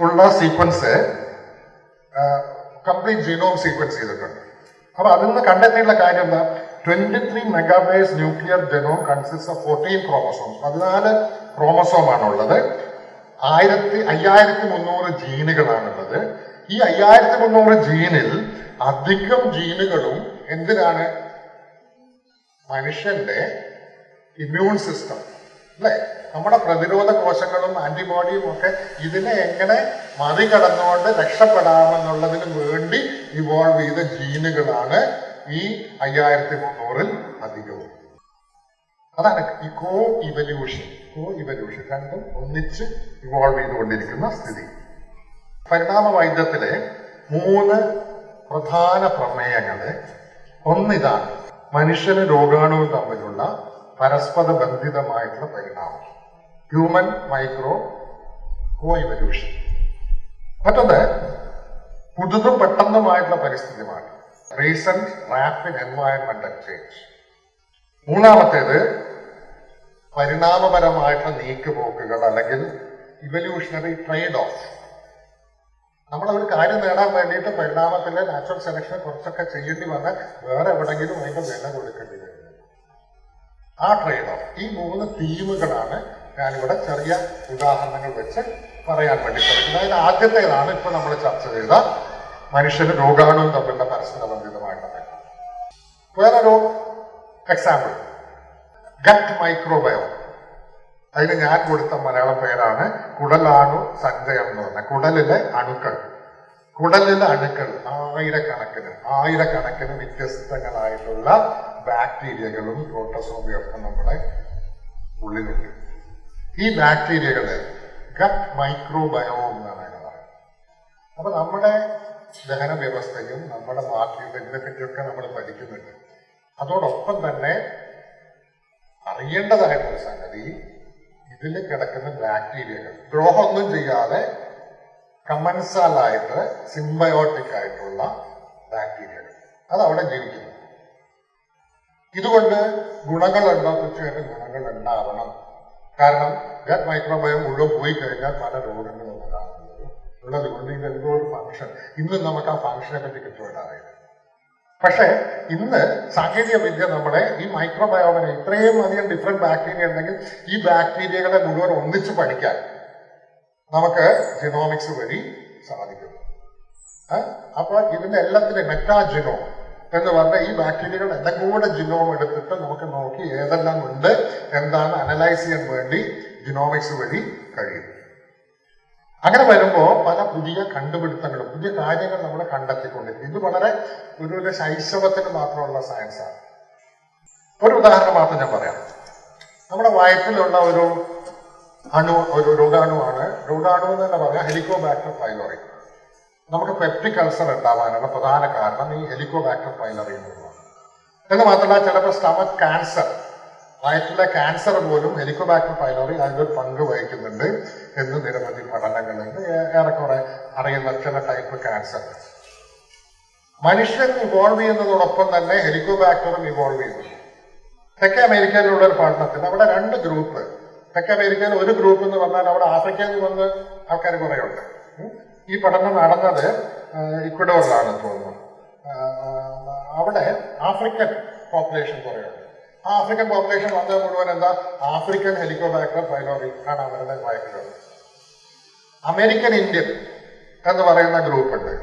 ഉള്ള സീക്വൻസ് കംപ്ലീറ്റ് ജീനോം സീക്വൻസ് ചെയ്തിട്ടുണ്ട്. അപ്പൊ അതിൽ നിന്ന് കണ്ടെത്തിയിട്ടുള്ള കാര്യം എന്താ? Twenty megabase nuclear genome consist of fourteen chromosomes പതിനാല് ക്രോമസോം ആണുള്ളത്. ആയിരത്തി അയ്യായിരത്തി മുന്നൂറ് ജീനുകളാണുള്ളത്. ഈ അയ്യായിരത്തി മുന്നൂറ് ജീനിൽ അധികം ജീനുകളും എന്തിനാണ്? മനുഷ്യന്റെ ഇമ്മ്യൂൺ സിസ്റ്റം അല്ലെ? നമ്മുടെ പ്രതിരോധ കോശങ്ങളും ആന്റിബോഡിയും ഒക്കെ ഇതിനെ എങ്ങനെ മറികടന്നുകൊണ്ട് രക്ഷപ്പെടാമെന്നുള്ളതിന് വേണ്ടി ഇവോൾവ് ചെയ്ത ജീനുകളാണ് ഈ അയ്യായിരത്തി മുന്നൂറിൽ അധികവും. അതാണ് ഈ കോ ഇവല്യൂഷൻ കോ ഇവല്യൂഷൻ രണ്ടും ഒന്നിച്ച് ഇവോൾവ് ചെയ്തുകൊണ്ടിരിക്കുന്ന സ്ഥിതി. പരിണാമ വൈദ്യത്തിലെ മൂന്ന് പ്രധാന പ്രമേയങ്ങൾ ഒന്നിതാണ് മനുഷ്യന് രോഗാണുവും തമ്മിലുള്ള പരസ്പര ബന്ധിതമായിട്ടുള്ള പരിണാമം. ഹ്യൂമൻ മൈക്രോ കോ ഇവല്യൂഷൻ മറ്റൊന്ന് പുതുതും പെട്ടെന്നുമായിട്ടുള്ള പരിസ്ഥിതി മാറ്റം റീസെന്റ് റാപ്പിഡ് എൻവയൺമെന്റൽ ചേഞ്ച് മൂന്നാമത്തേത് പരിണാമപരമായിട്ടുള്ള നീക്കുപോക്കുകൾ അല്ലെങ്കിൽ ഇവല്യൂഷണറി ട്രേഡ് ഓഫ് നമ്മൾ ഒരു കാര്യം നേടാൻ വേണ്ടിയിട്ട് പരിണാമത്തിലെ നാച്ചുറൽ സെലക്ഷൻ കുറച്ചൊക്കെ ചെയ്യേണ്ടി വന്ന് വേറെ എവിടെങ്കിലും അതിന്റെ വില കൊടുക്കേണ്ടി വരും. ആ ട്രേഡ് ഓഫ് ഈ മൂന്ന് തീമുകളാണ് ഞാനിവിടെ ചെറിയ ഉദാഹരണങ്ങൾ വെച്ച് പറയാൻ വേണ്ടി ശ്രമിക്കുന്നത്. അതിന് ആദ്യത്തേതാണ് ഇപ്പൊ നമ്മൾ ചർച്ച ചെയ്ത മനുഷ്യന് രോഗാണുവും തമ്മിലുള്ള പരസ്പര ബന്ധിതമായിട്ടുള്ള ബന്ധം. വേറൊരു എക്സാമ്പിൾ ഗട്ട് മൈക്രോബയോ. അതിന് ഞാൻ കൊടുത്ത മലയാളം പേരാണ് കുടലാണു സഞ്ചയം എന്ന് പറഞ്ഞ കുടലിലെ അണുക്കൾ. കുടലിലെ അണുക്കൾ ആയിരക്കണക്കിന് ആയിരക്കണക്കിന് വ്യത്യസ്തങ്ങളായിട്ടുള്ള ബാക്ടീരിയകളും പ്രോട്ടോസോമിയും നമ്മുടെ ഉള്ളിലുണ്ട്. ഈ ബാക്ടീരിയകൾ ഗട്ട് മൈക്രോബയോ എന്നാണ് പറയുന്നത്. അപ്പൊ നമ്മുടെ ദഹന വ്യവസ്ഥയും നമ്മുടെ മാർക്കറ്റും ഇതിനെപ്പറ്റിയൊക്കെ നമ്മൾ പഠിക്കുന്നുണ്ട് അതോടൊപ്പം തന്നെ അറിയേണ്ടതായിട്ടൊരു സംഗതി ഇതിൽ കിടക്കുന്ന ബാക്ടീരിയകൾ ദ്രോഹമൊന്നും ചെയ്യാതെ കമൻസാലായിട്ട് സിംബയോട്ടിക് ആയിട്ടുള്ള ബാക്ടീരിയകൾ അത് അവിടെ ജീവിക്കുന്നു. ഇതുകൊണ്ട് ഗുണങ്ങളുണ്ടോ? തീർച്ചയായിട്ടും ഗുണങ്ങൾ ഉണ്ടാവണം കാരണം ഗട്ട് മൈക്രോബയോ മുഴുവൻ പോയി കഴിഞ്ഞാൽ പല രോഗങ്ങളും ഉണ്ടാകുന്നത് ഉള്ളത് കൊണ്ട് ഇതെന്തോ ഒരു ഫംഗ്ഷൻ ഇന്ന് നമുക്ക് ആ ഫംഗ്ഷനെ പറ്റി കൃത്യമായിട്ട് പക്ഷേ ഇന്ന് സാങ്കേതിക വിദ്യ നമ്മളെ ഈ മൈക്രോബയോമിനെ ഇത്രയും അധികം ഡിഫറെന്റ് ബാക്ടീരിയ ഉണ്ടെങ്കിൽ ഈ ബാക്ടീരിയകളെ മുഴുവൻ ഒന്നിച്ച് പഠിക്കാൻ നമുക്ക് ജിനോമിക്സ് വഴി സാധിക്കും അപ്പോൾ അപ്പൊ ഇതിന്റെ എല്ലാത്തിനും മെറ്റാജിനോം എന്ന് പറഞ്ഞ ഈ ബാക്ടീരിയകളുടെ എല്ലാം കൂടെ ജിനോം എടുത്തിട്ട് നമുക്ക് നോക്കി ഏതെല്ലാം ഉണ്ട് എന്താണ് അനലൈസ് ചെയ്യാൻ വേണ്ടി ജിനോമിക്സ് വഴി കഴിയും. അങ്ങനെ വരുമ്പോൾ പല പുതിയ കണ്ടുപിടുത്തങ്ങളും പുതിയ കാര്യങ്ങൾ നമ്മൾ കണ്ടെത്തിക്കൊണ്ടിരിക്കും ഇത് വളരെ ഒരു ശൈശവത്തിന് മാത്രമുള്ള സയൻസാണ് ഒരു ഉദാഹരണം മാത്രം ഞാൻ പറയാം. നമ്മുടെ വയറ്റിലുള്ള ഒരു അണു ഒരു രോഗാണുവാണ്. രോഗാണു എന്ന് തന്നെ പറയാം ഹെലിക്കോബാക്ടർ പൈലോറി. നമുക്ക് പെപ്റ്റിക് അൾസർ ഉണ്ടാവാനുള്ള പ്രധാന കാരണം ഈ ഹെലിക്കോബാക്ടർ പൈലറി എന്നുള്ളതാണ്. എന്ന് മാത്രമല്ല ചിലപ്പോൾ സ്റ്റമക് ക്യാൻസർ വയറ്റിലെ ക്യാൻസർ പോലും ഹെലിക്കോബാക്ടർ പൈലോറി ഒരു പങ്ക് വഹിക്കുന്നുണ്ട്. എന്ന് നിരവധി പഠനങ്ങളുണ്ട്. ഏറെക്കുറെ അറിയുന്ന ചില ടൈപ്പ് ക്യാൻസർ മനുഷ്യൻ ഇവോൾവ് ചെയ്യുന്നതോടൊപ്പം തന്നെ ഹെലിക്കോബാക്ടറും ഇവോൾവ് ചെയ്യുന്നു. തെക്കേ അമേരിക്കയിലുള്ള ഒരു പഠനത്തിൽ അവിടെ രണ്ട് ഗ്രൂപ്പ് തെക്കേ അമേരിക്കയിൽ ഒരു ഗ്രൂപ്പ് എന്ന് പറഞ്ഞാൽ അവിടെ ആഫ്രിക്കയിൽ നിന്ന് വന്ന് ആൾക്കാർ കുറേ ഉണ്ട് ഈ പഠനം നടന്നത് ഇക്വഡോറിലാണ് തോന്നുന്നു. അവിടെ ആഫ്രിക്കൻ പോപ്പുലേഷൻ കുറേയുണ്ട്. ആ ആഫ്രിക്കൻ പോപ്പുലേഷൻ വന്നത് മുഴുവൻ എന്താ? ആഫ്രിക്കൻ ഹെലിക്കോബാക്ടർ ഫൈലോറി ആണ് അവരുടെ വയറ്റിലുള്ളത്. അമേരിക്കൻ ഇന്ത്യൻ എന്ന് പറയുന്ന ഗ്രൂപ്പ് ഉണ്ട്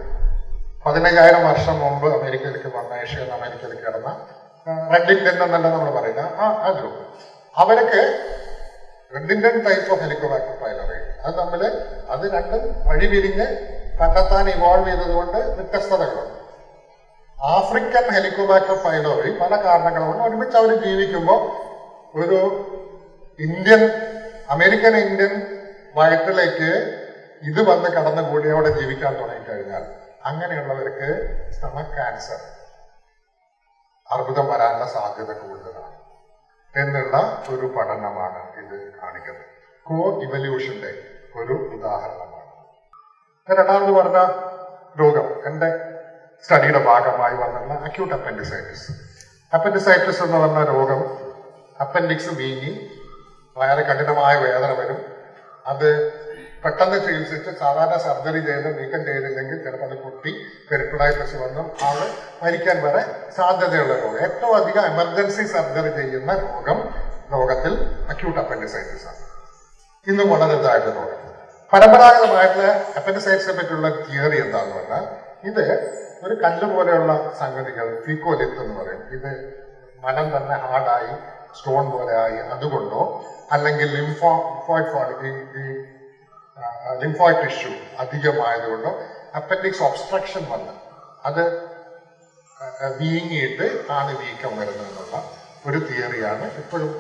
പതിനയ്യായിരം വർഷം മുമ്പ് അമേരിക്കയിലേക്ക് വന്ന ഏഷ്യയിൽ നിന്ന് അമേരിക്കയിലേക്ക് കിടന്ന റെഡ് ഇന്ത്യൻ എന്നല്ല നമ്മൾ പറയുന്ന ആ ആ ഗ്രൂപ്പ്. അവർക്ക് red Indian type of Helicobacter pylori അത് തമ്മിൽ അത് രണ്ടും വഴി പിരിഞ്ഞ് കണ്ടെത്താൻ ഇവോൾവ് ചെയ്തതുകൊണ്ട് വ്യത്യസ്തതകളുണ്ട്. ആഫ്രിക്കൻ ഹെലികോബാക്ടർ പൈലോറി പല കാരണങ്ങൾ കൊണ്ട് ഒരുമിച്ച് അവർ ജീവിക്കുമ്പോൾ ഒരു ഇന്ത്യൻ അമേരിക്കൻ ഇന്ത്യൻ വയറ്റിലേക്ക് ഇത് വന്ന് കടന്നുകൂടി അവിടെ ജീവിക്കാൻ തുടങ്ങിക്കഴിഞ്ഞാൽ അങ്ങനെയുള്ളവർക്ക് സ്റ്റമക് ക്യാൻസർ അർബുദം വരാനുള്ള സാധ്യത കൂടുതലാണ്. എന്നുള്ള ഒരു പഠനമാണ് ഇത് കാണിക്കുന്നത്. കോ ഇവല്യൂഷന്റെ ഒരു ഉദാഹരണമാണ്. രണ്ടാമത് പറഞ്ഞ രോഗം എന്റെ സ്റ്റഡിയുടെ ഭാഗമായി വന്നിരുന്ന അക്യൂട്ട് അപ്പൻഡിസൈറ്റിസ് അപ്പൻഡിസൈറ്റിസ് എന്ന് പറഞ്ഞ രോഗം അപ്പൻഡിക്സ് വീങ്ങി വളരെ കഠിനമായ വേദന വരും. അത് പെട്ടെന്ന് ചികിത്സിച്ച് സാധാരണ സർജറി ചെയ്ത് നീക്കം ചെയ്തില്ലെങ്കിൽ ചിലപ്പോൾ അത് പൊട്ടി പെരിക്കുളൈറ്റിസ് വന്നും ആൾ മരിക്കാൻ വരെ സാധ്യതയുള്ള രോഗം. ഏറ്റവും അധികം എമർജൻസി സർജറി ചെയ്യുന്ന രോഗം രോഗത്തിൽ അക്യൂട്ട് അപ്പൻഡിസൈറ്റിസ് ആണ്. ഇന്നും വളരെ ഇതായിട്ട് രോഗം പരമ്പരാഗതമായിട്ടുള്ള അപ്പൻഡിസൈറ്റ്സിനെ പറ്റിയുള്ള തിയറി എന്താന്ന് പറഞ്ഞാൽ ഇത് ഒരു കല്ല് പോലെയുള്ള സംഗതികൾ ഫീക്കോലിത്ത് എന്ന് പറയും. ഇത് മനം തന്നെ ഹാർഡായി സ്റ്റോൺ പോലെ ആയി അതുകൊണ്ടോ? അല്ലെങ്കിൽ ലിംഫോ ലിംഫോയിഡ് ഈ ലിംഫോയിഡ് ടിഷ്യൂ അധികമായതുകൊണ്ടോ അപ്പൻഡിക്സ് ഒബ്സ്ട്രക്ഷൻ വന്ന് അത് വീങ്ങിയിട്ട് ആണ് വീക്കം വരുന്നത് എന്നുള്ള ഒരു തിയറിയാണ് ഇപ്പോഴും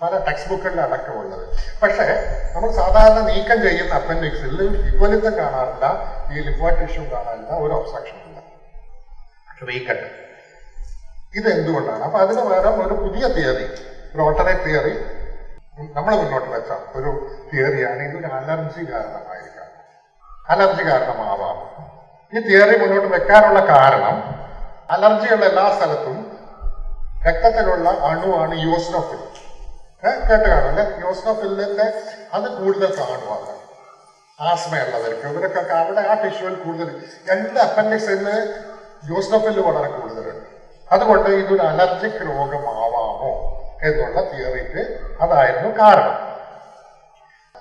പല ടെക്സ്റ്റ് ബുക്കുകളിൽ അടക്കമുള്ളത് പക്ഷേ നമ്മൾ സാധാരണ നീക്കം ചെയ്യുന്ന അപ്പൻഡിക്സിൽ ഇക്വലിത്തം കാണാറില്ല ഈ ലിംഫോയിഡ് ടിഷ്യൂ കാണാറില്ല ഒരു ഒബ്സ്ട്രക്ഷൻ ഇല്ല വീക്കട്ട് ഇത് എന്തുകൊണ്ടാണ് അപ്പൊ അതിന് പകരം ഒരു പുതിയ തിയറി റോട്ടറി തിയറി നമ്മൾ മുന്നോട്ട് വെച്ച ഒരു തിയറിയാണ് ഇതൊരു അലർജി കാരണമായിരിക്കാം. അലർജി കാരണമാവാം. ഈ തിയറി മുന്നോട്ട് വെക്കാനുള്ള കാരണം അലർജിയുള്ള എല്ലാ സ്ഥലത്തും രക്തത്തിലുള്ള അണുവാണ് യോസ്നോഫിൽ. കേട്ട് കാണും അല്ലെ? യോസ്നോഫിലിന്റെ അത് കൂടുതൽ കാണും കാണുവാണ് ആസ്മയുള്ളവർക്ക് ഇവരൊക്കെ അവിടെ ആ ടിഷ്യൂവിൽ കൂടുതൽ രണ്ട് അപ്പൻഡിക്സിൽ യോസ്നോഫിൽ വളരെ കൂടുതലുണ്ട്. അതുകൊണ്ട് ഇതൊരു അലർജിക് രോഗമാവാമോ? എന്നുള്ള തിയറിക്ക് അതായിരുന്നു കാരണം.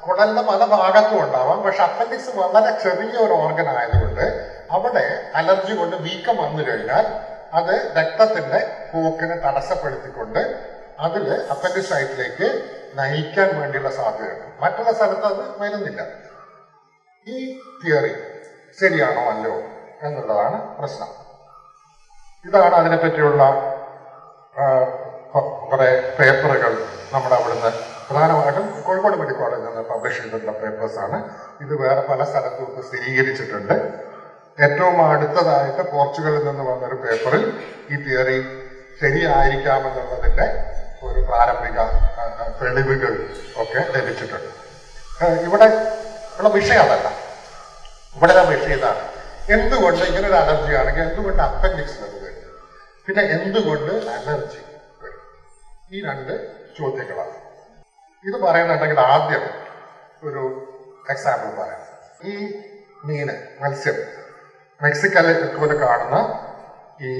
കുടലിന്റെ പല ഭാഗത്തും ഉണ്ടാവാം. പക്ഷെ അപ്പൻഡിക്സ് വളരെ ചെറിയ ഒരു ഓർഗൻ ആയതുകൊണ്ട് അവിടെ അലർജി കൊണ്ട് വീക്കം വന്നു കഴിഞ്ഞാൽ അത് രക്തത്തിന്റെ പോക്കിനെ തടസ്സപ്പെടുത്തിക്കൊണ്ട് അതിൽ അപ്പൻഡിസൈറ്റിലേക്ക് നയിക്കാൻ വേണ്ടിയുള്ള സാധ്യതയുണ്ട്. മറ്റുള്ള സ്ഥലത്ത് അത് വരുന്നില്ല. ഈ തിയറി ശരിയാണോ അല്ലോ എന്നുള്ളതാണ് പ്രശ്നം. ഇതാണ് അതിനെപ്പറ്റിയുള്ള കുറെ പേപ്പറുകൾ നമ്മുടെ അവിടുന്ന് പ്രധാനമായിട്ടും കോഴിക്കോട് മെഡിക്കൽ കോളേജിൽ നിന്ന് പബ്ലിഷ് ചെയ്തിട്ടുള്ള പേപ്പേഴ്സാണ് ഇത് വേറെ പല സ്ഥലത്തും ഇപ്പോൾ സ്ഥിരീകരിച്ചിട്ടുണ്ട്. ഏറ്റവും അടുത്തതായിട്ട് പോർച്ചുഗലിൽ നിന്ന് വന്നൊരു പേപ്പറിൽ ഈ തിയറി ശരിയായിരിക്കാമെന്നുള്ളതിന്റെ ഒരു പ്രാരംഭിക തെളിവുകൾ ഒക്കെ ലഭിച്ചിട്ടുണ്ട്. ഇവിടെ ഉള്ള വിഷയം അതല്ല. ഇവിടെ വിഷയം ഇതാണ് എന്തുകൊണ്ട് ഇങ്ങനെ ഒരു അലർജി ആണെങ്കിൽ എന്തുകൊണ്ട് അപ്പൻഡിക്സ് വരുന്നത് പിന്നെ എന്തുകൊണ്ട് അലർജി? ഈ രണ്ട് ചോദ്യങ്ങളാണ്. ഇത് പറയുന്നുണ്ടെങ്കിൽ ആദ്യം ഒരു എക്സാമ്പിൾ പറയാം. ഈ മീന് മത്സ്യം. മെക്സിക്കോയിൽ കാണുന്ന ഈ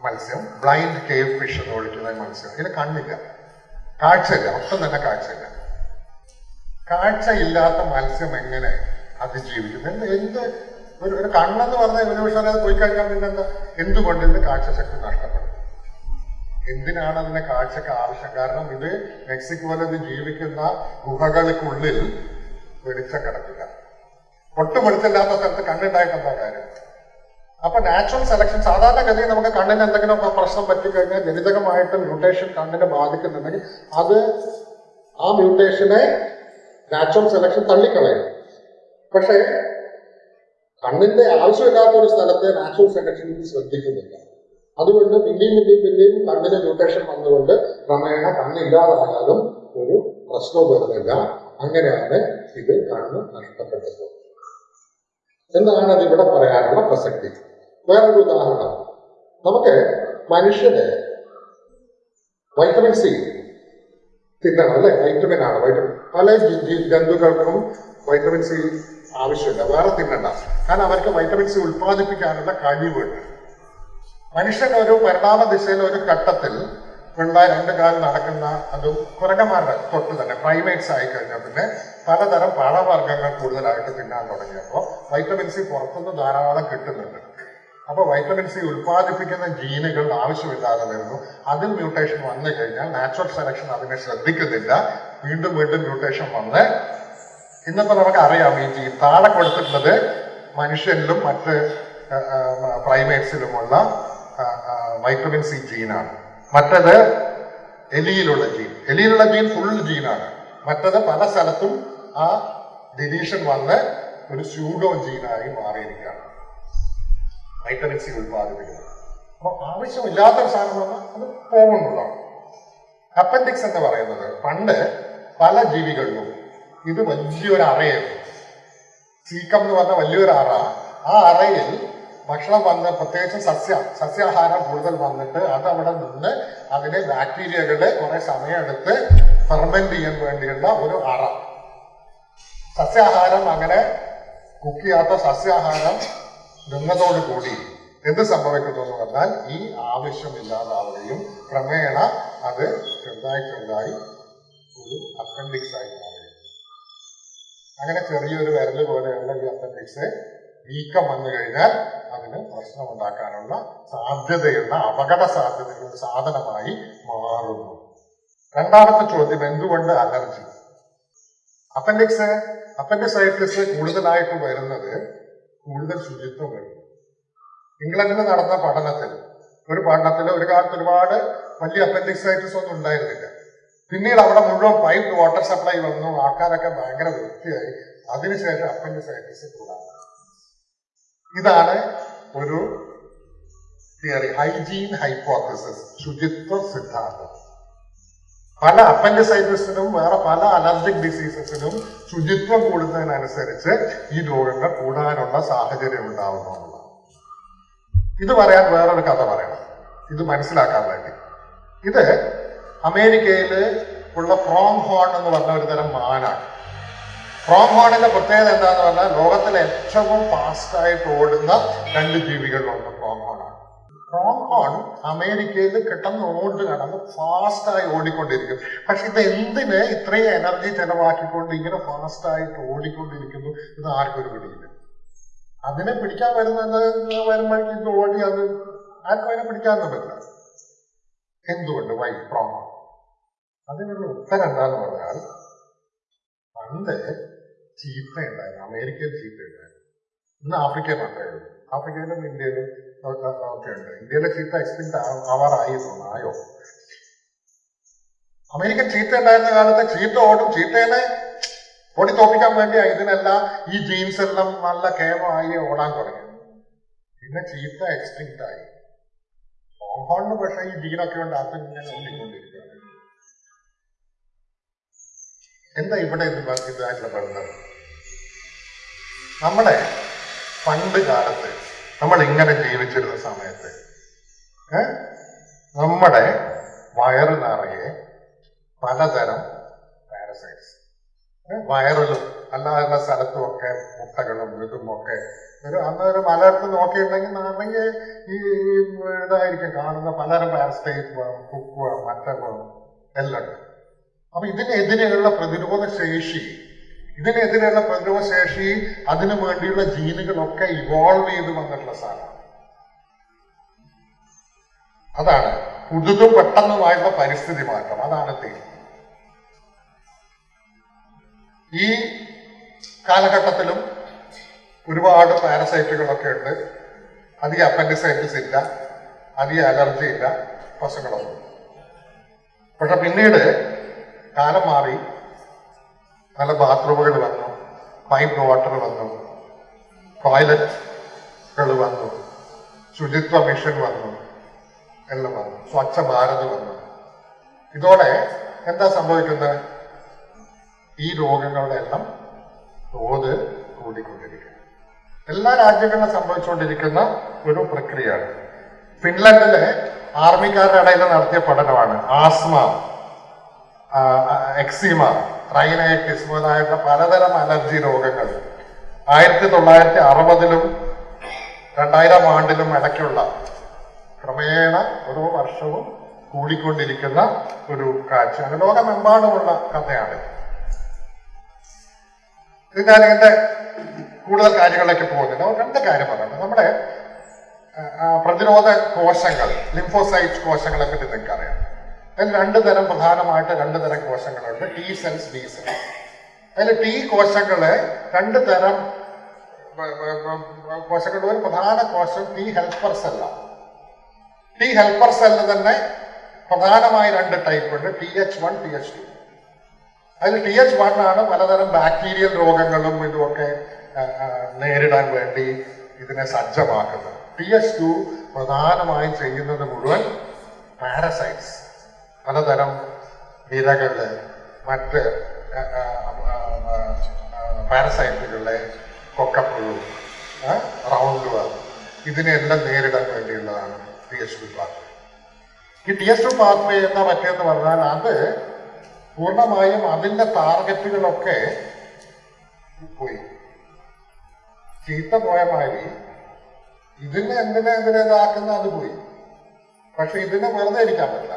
മത്സ്യം ബ്ലൈൻഡ് കേവ് ഫിഷ് എന്ന് വിളിക്കുന്ന മത്സ്യം. ഇതിന് കണ്ണില്ല. കാഴ്ചയില്ല. ഒട്ടും തന്നെ കാഴ്ചയില്ല. കാഴ്ചയില്ലാത്ത മത്സ്യം എങ്ങനെ അതിജീവിക്കുന്നു? എന്ത് എന്ത്? ഒരു ഒരു കണ്ണെന്ന് പറഞ്ഞാൽ ഒരു പക്ഷേ അത് പോയി കഴിഞ്ഞാൽ പിന്നെ എന്താ എന്തുകൊണ്ട് ഇതിന് കാഴ്ചശക്തി നഷ്ടപ്പെടും? എന്തിനാണ് അതിന്റെ കാഴ്ചക്ക് ആവശ്യം? കാരണം ഇത് മെക്സിക്കോയിൽ ഇത് ജീവിക്കുന്ന ഗുഹകൾക്കുള്ളിൽ വെളിച്ചം കിടക്കില്ല ഒട്ടും വെളിച്ചമില്ലാത്ത സ്ഥലത്ത് കണ്ണുണ്ടായിട്ട് എന്താ കാര്യം? അപ്പൊ നാച്ചുറൽ സെലക്ഷൻ സാധാരണഗതിയിൽ നമുക്ക് കണ്ണിന് എന്തെങ്കിലും പ്രശ്നം പറ്റിക്കഴിഞ്ഞാൽ ജനിതകമായിട്ട് മ്യൂട്ടേഷൻ കണ്ണിനെ ബാധിക്കുന്നുണ്ടെങ്കിൽ അത് ആ മ്യൂട്ടേഷനെ നാച്ചുറൽ സെലക്ഷൻ തള്ളിക്കളയും. പക്ഷേ കണ്ണിന്റെ ആവശ്യമില്ലാത്ത ഒരു സ്ഥലത്തെ നാച്ചുറൽ സെലക്ഷൻ ശ്രദ്ധിക്കുന്നില്ല. അതുകൊണ്ട് പിന്നെയും പിന്നെയും പിന്നെയും കണ്ണിന് മ്യൂട്ടേഷൻ വന്നുകൊണ്ട് ക്രമേണ കണ്ണില്ലാതായാലും ഒരു പ്രശ്നവും വരുന്നില്ല അങ്ങനെയാണ് ഇത് കണ്ണ് നഷ്ടപ്പെട്ടത്. എന്താണ് അതിവിടെ പറയാനുള്ള പ്രസക്തി? വേറൊരു ഉദാഹരണം. നമുക്ക് മനുഷ്യന് വൈറ്റമിൻ സി തിന്നണം അല്ലെ? വൈറ്റമിൻ ആണ്. വൈറ്റമിൻ പല ജന്തുക്കൾക്കും വൈറ്റമിൻ സി ആവശ്യമില്ല. വേറെ തിന്നണ്ട. കാരണം അവർക്ക് വൈറ്റമിൻ സി ഉൽപ്പാദിപ്പിക്കാനുള്ള കഴിവുണ്ട്. മനുഷ്യൻ ഒരു പരിണാമ ദിശയിൽ ഒരു ഘട്ടത്തിൽ ഉള്ള രണ്ട് കാലം നടക്കുന്ന അതും കുരങ്ങന്മാരുടെ തൊട്ട് തന്നെ പ്രൈമേറ്റ്സ് ആയി കഴിഞ്ഞാൽ പിന്നെ പലതരം പഴവർഗങ്ങൾ കൂടുതലായിട്ട് തിന്നാൻ തുടങ്ങിയപ്പോൾ വൈറ്റമിൻ സി പുറത്തുനിന്ന് ധാരാളം കിട്ടുന്നുണ്ട്. അപ്പോൾ വൈറ്റമിൻ സി ഉൽപ്പാദിപ്പിക്കുന്ന ജീനുകൾ ആവശ്യമില്ലാതെ വരുന്നു. അതിൽ മ്യൂട്ടേഷൻ വന്നു കഴിഞ്ഞാൽ നാച്ചുറൽ സെലക്ഷൻ അതിനെ ശ്രദ്ധിക്കുന്നില്ല. വീണ്ടും വീണ്ടും മ്യൂട്ടേഷൻ വന്ന് ഇന്നിപ്പോ നമുക്ക് അറിയാം ഈ ജീൻ താഴെ കൊടുത്തിട്ടുള്ളത് മനുഷ്യനിലും മറ്റ് പ്രൈമേറ്റ്സിലുമുള്ള വൈറ്റമിൻ സി ജീനാണ് മറ്റത് എലിയിലുള്ള ജീൻ എലിയിലുള്ള ജീൻ ഫുൾ ജീനാണ് മറ്റത് പല സ്ഥലത്തും ആ ഡിലീഷൻ വന്ന് ഒരു സ്യൂഡോ ജീനായി മാറിയിരിക്കുകയാണ്. വൈറ്റമിൻ സി ഉൽപ്പാദിപ്പിക്കുന്നത്. അപ്പോൾ ആവശ്യമില്ലാത്ത ഒരു സാധനം വന്നാൽ അത് പോകുന്നുള്ളതാണ്. അപ്പൻഡിക്സ് എന്ന് പറയുന്നത് പണ്ട് പല ജീവികളിലും ഇത് വലിയൊരു അറയായിരുന്നു സീക്കം എന്ന് പറഞ്ഞ വലിയൊരു അറ ആ അറയിൽ ഭക്ഷണം വന്ന് പ്രത്യേകിച്ച് സസ്യ സസ്യാഹാരം കൂടുതൽ വന്നിട്ട് അത് അവിടെ നിന്ന് അതിലെ ബാക്ടീരിയകളെ കുറെ സമയമെടുത്ത് ഫെർമെന്റ് ചെയ്യാൻ വേണ്ടിയുള്ള ഒരു അറ. സസ്യാഹാരം അങ്ങനെ കുക്ക് ചെയ്യാത്ത സസ്യാഹാരം നിന്നതോടുകൂടി എന്ത് സംഭവിക്കുന്നു എന്ന് പറഞ്ഞാൽ ഈ ആവശ്യമില്ലാതാവുകയും ക്രമേണ അത് ചെറുതായി ചെറുതായി ഒരു അപ്പൻഡിക്സ് ആയി മാറുകയും. അങ്ങനെ ചെറിയൊരു വിരൽ പോലെയുള്ള ഈ അപ്പൻഡിക്സ് വീക്കം വന്നു കഴിഞ്ഞാൽ അതിന് പ്രശ്നമുണ്ടാക്കാനുള്ള സാധ്യതയുള്ള അപകട സാധ്യതയുള്ള സാധനമായി മാറുന്നു. രണ്ടാമത്തെ ചോദ്യം എന്തുകൊണ്ട് അലർജി? അപ്പൻഡിക്സ് അപ്പൻഡിസൈറ്റിസ് കൂടുതലായിട്ട് വരുന്നത് കൂടുതൽ ശുചിത്വം വരുന്നു ഇംഗ്ലണ്ടിൽ നടന്ന പഠനത്തിൽ ഒരു പഠനത്തിൽ ഒരു കാലത്ത് ഒരുപാട് വലിയ അപ്പൻഡിക്സൈറ്റിസ് ഒന്നും ഉണ്ടായിരുന്നില്ല. പിന്നീട് അവിടെ മുഴുവൻ പൈപ്പ് വാട്ടർ സപ്ലൈ വന്നു ആൾക്കാരൊക്കെ ഭയങ്കര വൃത്തിയായി. അതിനുശേഷം അപ്പൻഡിസൈറ്റിസ് കൂടാൻ ഇതാണ് ഒരു തിയറി ഹൈജീൻ ഹൈപ്പോത്തസിസ് ശുചിത്വ സിദ്ധാന്തം. പല അപ്പൻഡിസൈറ്റിസിനും വേറെ പല അലർജിക് ഡിസീസസിനും ശുചിത്വം കൂടുന്നതിനനുസരിച്ച് ഈ രോഗങ്ങൾ കൂടാനുള്ള സാഹചര്യം ഉണ്ടാവുന്നു എന്നുള്ളതാണ്. ഇത് പറയാൻ വേറൊരു കഥ പറയണം. ഇത് മനസ്സിലാക്കാൻ വേണ്ടി. ഇത് അമേരിക്കയിൽ ഉള്ള പ്രോങ് ഹോൺ എന്ന് പറഞ്ഞ ഒരു തരം മാനാണ്. പ്രോങ് ഹോണിന്റെ പ്രത്യേകത എന്താന്ന് പറഞ്ഞാൽ ലോകത്തിലെ ഏറ്റവും ഫാസ്റ്റ് ആയിട്ട് ഓടുന്ന രണ്ട് ജീവികളിലൊന്ന് റോം ആണ് പ്രോങ് ഹോൺ അമേരിക്കയിൽ കിട്ടുന്ന ഓടി കടന്ന് ഫാസ്റ്റ് ആയി ഓടിക്കൊണ്ടിരിക്കും. പക്ഷെ ഇത് എന്തിന് ഇത്രയും എനർജി ചെലവാക്കിക്കൊണ്ട് ഇങ്ങനെ ഫാസ്റ്റ് ആയിട്ട് ഓടിക്കൊണ്ടിരിക്കുന്നു? ഇത് ആർക്കൊരു പിടിയില്ല. അതിനെ പിടിക്കാൻ വരുന്നത് വരുമ്പോഴേക്കും ഇത് ഓടി അത് ആർക്കും അതിനെ പിടിക്കാനൊന്നും പറ്റില്ല. എന്തുകൊണ്ട്? വൈ ഹോൺ അതിനുള്ള ഉത്തരം എന്താന്ന് പറഞ്ഞാൽ പണ്ട് ചീത്ത ഉണ്ടായിരുന്നു അമേരിക്കയിൽ ചീത്ത ഉണ്ടായിരുന്നു ഇന്ന് ആഫ്രിക്ക മാത്രമേ ഉള്ളൂ. ആഫ്രിക്കയിലും ഇന്ത്യയിലും ഒക്കെ ഉണ്ട് ഇന്ത്യയിലെ ചീത്ത എക്സ്റ്റിന്റ് ആവാറായി തോന്നുന്നു. ആയോ? അമേരിക്ക ചീത്ത ഉണ്ടായിരുന്ന കാലത്ത് ചീത്ത ഓടും. ചീത്തേനെ ഓടി തോപ്പിക്കാൻ വേണ്ടിയാ ഇതിനെല്ലാം ഈ ജീൻസ് എല്ലാം നല്ല കേമമായി ഓടാൻ തുടങ്ങി. പിന്നെ ചീത്ത എക്സ്റ്റിന്റ് ആയി. ഹോങ്കോണിന് പക്ഷേ ഈ ജീനൊക്കെ ഉണ്ട് അത് ഇങ്ങനെ ഓടിക്കൊണ്ടിരിക്കുകയാണ് എന്താ ഇവിടെ ഇത് ഇതായിട്ടുള്ള ബന്ധം നമ്മുടെ പണ്ട് കാലത്ത് നമ്മൾ ഇങ്ങനെ ജീവിച്ചിരുന്ന സമയത്ത്? നമ്മുടെ വയറ് നിറയെ പലതരം പാരസൈറ്റ്സ് വയറിലും അല്ലാതെ സ്ഥലത്തും ഒക്കെ മുട്ടകളും ഇതും ഒക്കെ ഒരു അന്നൊരു ഒരു മലയത്ത് നോക്കിയിട്ടുണ്ടെങ്കിൽ നിറയെ ഈ ഇതായിരിക്കും കാണുന്ന പലതരം പാരസൈറ്റ് കുക്കുവ മറ്റവ് എല്ലാം ഉണ്ട്. അപ്പൊ ഇതിനെതിരെയുള്ള പ്രതിരോധ ശേഷി ഇതിനെതിരെയുള്ള പ്രതിരോധ ശേഷി അതിനു വേണ്ടിയുള്ള ജീനുകളൊക്കെ ഇവോൾവ് ചെയ്ത് വന്നിട്ടുള്ള സാധനമാണ്. അതാണ് പുതുതും പെട്ടെന്നുമായിട്ടുള്ള പരിസ്ഥിതി മാറ്റം. അതാണ് തീം ഈ കാലഘട്ടത്തിലും ഒരുപാട് പാരസൈറ്റുകളൊക്കെ ഉണ്ട്. അധികം അപ്പൻഡിസൈറ്റിസ് ഇല്ല. അധികം അലർജി ഇല്ല. പശുക്കളൊന്നും. പക്ഷെ പിന്നീട് കാലം മാറി നല്ല ബാത്റൂമുകൾ വന്നു പൈപ്പ് വാട്ടർ വന്നു ടോയ്ലറ്റുകൾ വന്നു ശുചിത്വ മിഷൻ വന്നു എല്ലാം വന്നു സ്വച്ഛ ഭാരത് വന്നു. ഇതോടെ എന്താ സംഭവിക്കുന്നത്? ഈ രോഗങ്ങളുടെ എല്ലാം തോത് കൂടിക്കൊണ്ടിരിക്കുന്നു. എല്ലാ രാജ്യങ്ങളിലും സംഭവിച്ചുകൊണ്ടിരിക്കുന്ന ഒരു പ്രക്രിയയാണ്. ഫിൻലൻഡിലെ ആർമിക്കാരുടെ ഇടയിൽ നടത്തിയ പഠനമാണ് ആസ്മ. എക്സിമ റൈനൈറ്റിസ് മുതലായിട്ടുള്ള പലതരം അലർജി രോഗങ്ങൾ. ആയിരത്തി തൊള്ളായിരത്തി അറുപതിലും രണ്ടായിരം ആണ്ടിലും ഇടയ്ക്കുള്ള ക്രമേണ ഓരോ വർഷവും കൂടിക്കൊണ്ടിരിക്കുന്ന ഒരു കാഴ്ചയാണ് ലോകമെമ്പാടുമുള്ള കഥയാണ്. ഇത് ഇതിന്റെ കൂടുതൽ കാര്യങ്ങളിലേക്ക് പോകുന്നില്ല. രണ്ട് കാര്യം പറയണം നമ്മുടെ പ്രതിരോധ കോശങ്ങൾ ലിംഫോസൈറ്റ് കോശങ്ങളെ പറ്റി നിങ്ങൾക്ക് അറിയാം അതിൽ രണ്ട് തരം പ്രധാനമായിട്ട് രണ്ട് തരം കോശങ്ങളുണ്ട്. ടി സെൽസ് ബി സെൽസ് അതിൽ ടി കോശങ്ങളെ രണ്ട് തരം കോശങ്ങളുടെ ഒരു പ്രധാന കോശം ടി ഹെൽപ്പർ സെല്ലാണ് ടി ഹെൽപ്പർ സെല്ല് തന്നെ പ്രധാനമായി രണ്ട് ടൈപ്പ് ഉണ്ട്. T H one T H two അതിൽ ടി എച്ച് വൺ ആണ് പലതരം ബാക്ടീരിയൽ രോഗങ്ങളും ഇതുമൊക്കെ നേരിടാൻ വേണ്ടി ഇതിനെ സജ്ജമാക്കുന്നത്. ടി എച്ച് ടു പ്രധാനമായും ചെയ്യുന്നത് മുഴുവൻ പാരസൈറ്റ്സ് പലതരം വിരകൾ മറ്റ് പാരസൈറ്റുകളെ കൊക്കപ്പുഴു റൗണ്ട് ഇതിനെല്ലാം നേരിടാൻ വേണ്ടിയുള്ളതാണ് ടി എസ് ടു പാർട്ട് ഈ ടി എസ് ടു പാത്വേ എന്താ പറ്റിയെന്ന് പറഞ്ഞാൽ അത് പൂർണമായും അതിന്റെ ടാർഗറ്റുകളൊക്കെ പോയി. ചീത്ത പോയ മാതിരി ഇതിനെ എന്തിനെ എന്തിനെ ഇതാക്കുന്ന അത് പോയി. പക്ഷെ ഇതിനെ വെറുതെ ഇരിക്കാൻ പറ്റില്ല.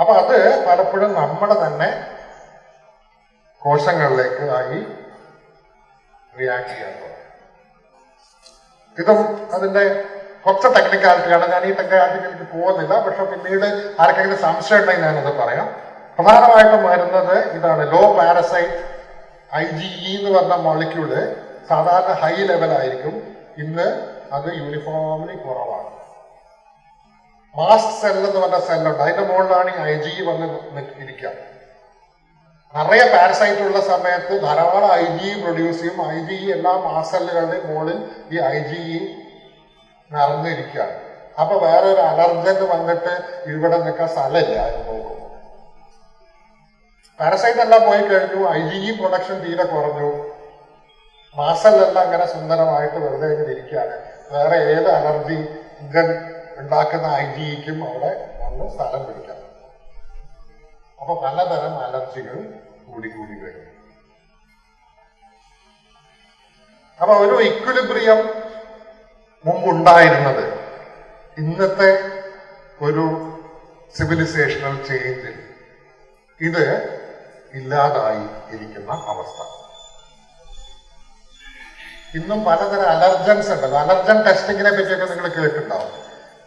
അപ്പൊ അത് പലപ്പോഴും നമ്മുടെ തന്നെ കോശങ്ങളിലേക്ക് ആയി റിയാക്ട് ചെയ്യാൻ ഇതും അതിന്റെ കുറച്ച് ടെക്നിക്കാലിറ്റിയാണ് ഞാൻ ഈ ടെക്നിക്കാലിറ്റിക്ക് പോകുന്നില്ല. പക്ഷെ പിന്നീട് ആർക്കെങ്കിലും സംശയം ഉണ്ടെങ്കിൽ ഞാനത് പറയാം. പ്രധാനമായിട്ടും വരുന്നത് ഇതാണ് low parasite I G E എന്ന് പറഞ്ഞ മോളിക്യൂൾ സാധാരണ ഹൈ ലെവലായിരിക്കും ഇന്ന് അത് യൂണിഫോംലി കുറവാണ്. മാസ്റ്റ് സെൽ എന്ന് പറഞ്ഞ സെല്ലുണ്ട് അതിന്റെ മുകളിലാണ് ഈ ഐ ജി വന്ന് ഇരിക്കുക നിറയെ പാരസൈറ്റ് ഉള്ള സമയത്ത് ധാരാളം ഐ ജി പ്രൊഡ്യൂസ് ചെയ്യും. ഐ ജി എല്ലാ സെല്ലുകളുടെ മുകളിൽ ഈ ഐ ജി നിറഞ്ഞിരിക്കുകയാണ്. അപ്പൊ വേറെ ഒരു അലർജന്റ് വന്നിട്ട് ഇവിടെ നിൽക്കാൻ സ്ഥലമില്ല. എന്ന് നോക്കും പാരസൈറ്റ് എല്ലാം പോയി കഴിഞ്ഞു. ഐ ജി പ്രൊഡക്ഷൻ തീരെ കുറഞ്ഞു. മാസല്ലെല്ലാം അങ്ങനെ സുന്ദരമായിട്ട് വെറുതെ ഇരിക്കുകയാണ്. വേറെ ഏത് അലർജി ഉണ്ടാക്കുന്ന ഐജിക്കും അവിടെ വന്ന് സ്ഥലം പിടിക്കാം അപ്പൊ പലതരം അലർജികൾ കൂടി കൂടി വരും. അപ്പൊ ഒരു ഇക്വിലിബ്രിയം മുമ്പുണ്ടായിരുന്നത് ഇന്നത്തെ ഒരു സിവിലൈസേഷണൽ ചേഞ്ചിൽ ഇത് ഇല്ലാതായി ഇരിക്കുന്ന അവസ്ഥ. ഇന്നും പലതരം അലർജൻസ് ഉണ്ട്. അലർജൻ ടെസ്റ്റിങ്ങിനെ പറ്റിയൊക്കെ നിങ്ങൾ കേട്ടിട്ടുണ്ടാവും.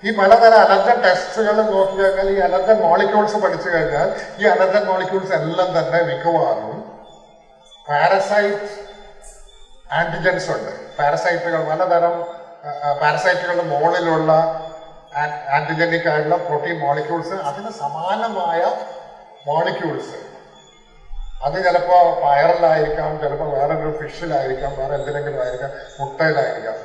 ഈ പലതരം അലർജൻ ടെസ്റ്റുകൾ നോക്കി കഴിഞ്ഞാൽ ഈ അലർജൻ മോളിക്യൂൾസ് പഠിച്ചു കഴിഞ്ഞാൽ ഈ അലർജൻ മോളിക്യൂൾസ് എല്ലാം തന്നെ മിക്കവാറും പാരസൈറ്റ് ആന്റിജൻസ് ഉണ്ട്. പാരസൈറ്റുകൾ പലതരം പാരസൈറ്റുകളുടെ മുകളിലുള്ള ആന്റിജനിക് ആയിട്ടുള്ള പ്രോട്ടീൻ മോളിക്യൂൾസ് അതിന് സമാനമായ മോളിക്യൂൾസ് അത് ചിലപ്പോ പയറിലായിരിക്കാം ചിലപ്പോൾ വേറൊരു ഫിഷിലായിരിക്കാം വേറെ എന്തിനെങ്കിലും ആയിരിക്കാം മുട്ടയിലായിരിക്കാം.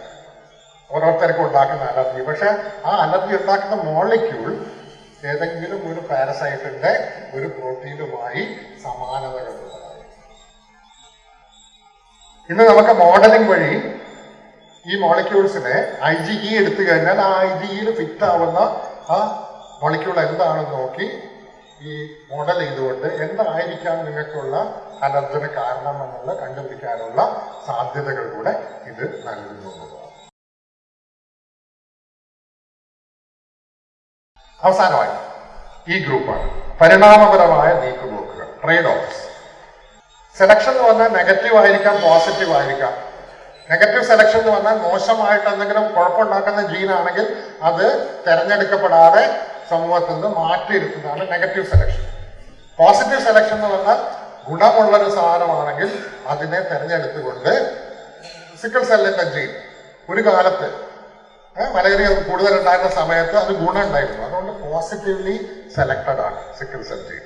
ഓരോരുത്തർക്കും ഉണ്ടാക്കുന്ന അലർജി. പക്ഷെ ആ അലർജി ഉണ്ടാക്കുന്ന മോളിക്യൂൾ ഏതെങ്കിലും ഒരു പാരസൈറ്റിന്റെ ഒരു പ്രോട്ടീനുമായി സമാനതകളുള്ളതായിരിക്കും. ഇന്ന് നമുക്ക് മോഡലിംഗ് വഴി ഈ മോളിക്യൂൾസിനെ ഐ ജി ഇ എടുത്തു കഴിഞ്ഞാൽ ആ ഐ ജി ഇയിൽ ഫിറ്റ് ആവുന്ന ആ മോളിക്യൂൾ എന്താണെന്ന് നോക്കി ഈ മോഡൽ ചെയ്തുകൊണ്ട് എന്തായിരിക്കാം നിങ്ങൾക്കുള്ള അലർജിന് കാരണം എന്നുള്ള കണ്ടുപിടിക്കാനുള്ള സാധ്യതകൾ കൂടെ ഇത് നൽകുന്നു. അവസാനമായി ഈ ഗ്രൂപ്പാണ്. പരിണാമപരമായ നീക്കുപോക്കുകൾ. ട്രേഡ് ഓഫ് സെലക്ഷൻ എന്ന് പറഞ്ഞാൽ നെഗറ്റീവ് ആയിരിക്കാം പോസിറ്റീവ് ആയിരിക്കാം. നെഗറ്റീവ് സെലക്ഷൻ എന്ന് പറഞ്ഞാൽ മോശമായിട്ട് എന്തെങ്കിലും കുഴപ്പമുണ്ടാക്കുന്ന ജീനാണെങ്കിൽ അത് തെരഞ്ഞെടുക്കപ്പെടാതെ സമൂഹത്തിൽ നിന്ന് മാറ്റിയിരുത്തുന്നതാണ് നെഗറ്റീവ് സെലക്ഷൻ പോസിറ്റീവ് സെലക്ഷൻ എന്ന് പറഞ്ഞാൽ ഗുണമുള്ളൊരു സാധനമാണെങ്കിൽ അതിനെ തെരഞ്ഞെടുത്തുകൊണ്ട് സിക്കിൾ സെല്ലിന്റെ ജീൻ ഒരു കാലത്ത് മലേറിയ കൂടുതൽ ഉണ്ടായിരുന്ന സമയത്ത് അത് ഗുണം ഉണ്ടായിരുന്നു അതുകൊണ്ട് പോസിറ്റീവ്ലി സെലക്റ്റഡ് ആണ് സിക്കിൾ സെൽ ജീൻ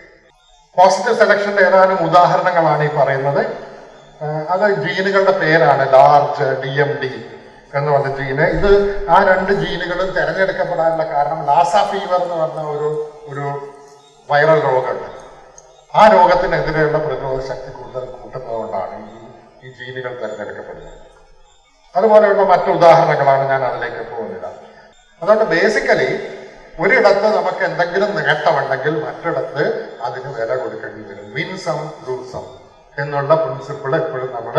പോസിറ്റീവ് സെലക്ഷന്റെ ഏതാനും ഉദാഹരണങ്ങളാണ് ഈ പറയുന്നത്. അത് ജീനുകളുടെ പേരാണ് ലാർജ് ഡി എം ഡി എന്ന് പറഞ്ഞ ജീന്. ഇത് ആ രണ്ട് ജീനുകളും തിരഞ്ഞെടുക്കപ്പെടാനുള്ള കാരണം ലാസ ഫീവർ എന്ന് പറഞ്ഞ ഒരു ഒരു വൈറൽ രോഗമുണ്ട്. ആ രോഗത്തിനെതിരെയുള്ള പ്രതിരോധ ശക്തി കൂടുതൽ കൂട്ടുന്നതുകൊണ്ടാണ് ഈ ഈ ജീനുകൾ തിരഞ്ഞെടുക്കപ്പെടുന്നത്. അതുപോലെയുള്ള മറ്റു ഉദാഹരണങ്ങളാണ് ഞാൻ അതിലേക്ക് പോകുന്നില്ല അതുകൊണ്ട് ബേസിക്കലി ഒരിടത്ത് നമുക്ക് എന്തെങ്കിലും നേട്ടമുണ്ടെങ്കിൽ മറ്റിടത്ത് അതിന് വില കൊടുക്കേണ്ടി വരും. വിൻ സം സം എന്നുള്ള പ്രിൻസിപ്പിൾ എപ്പോഴും നമ്മൾ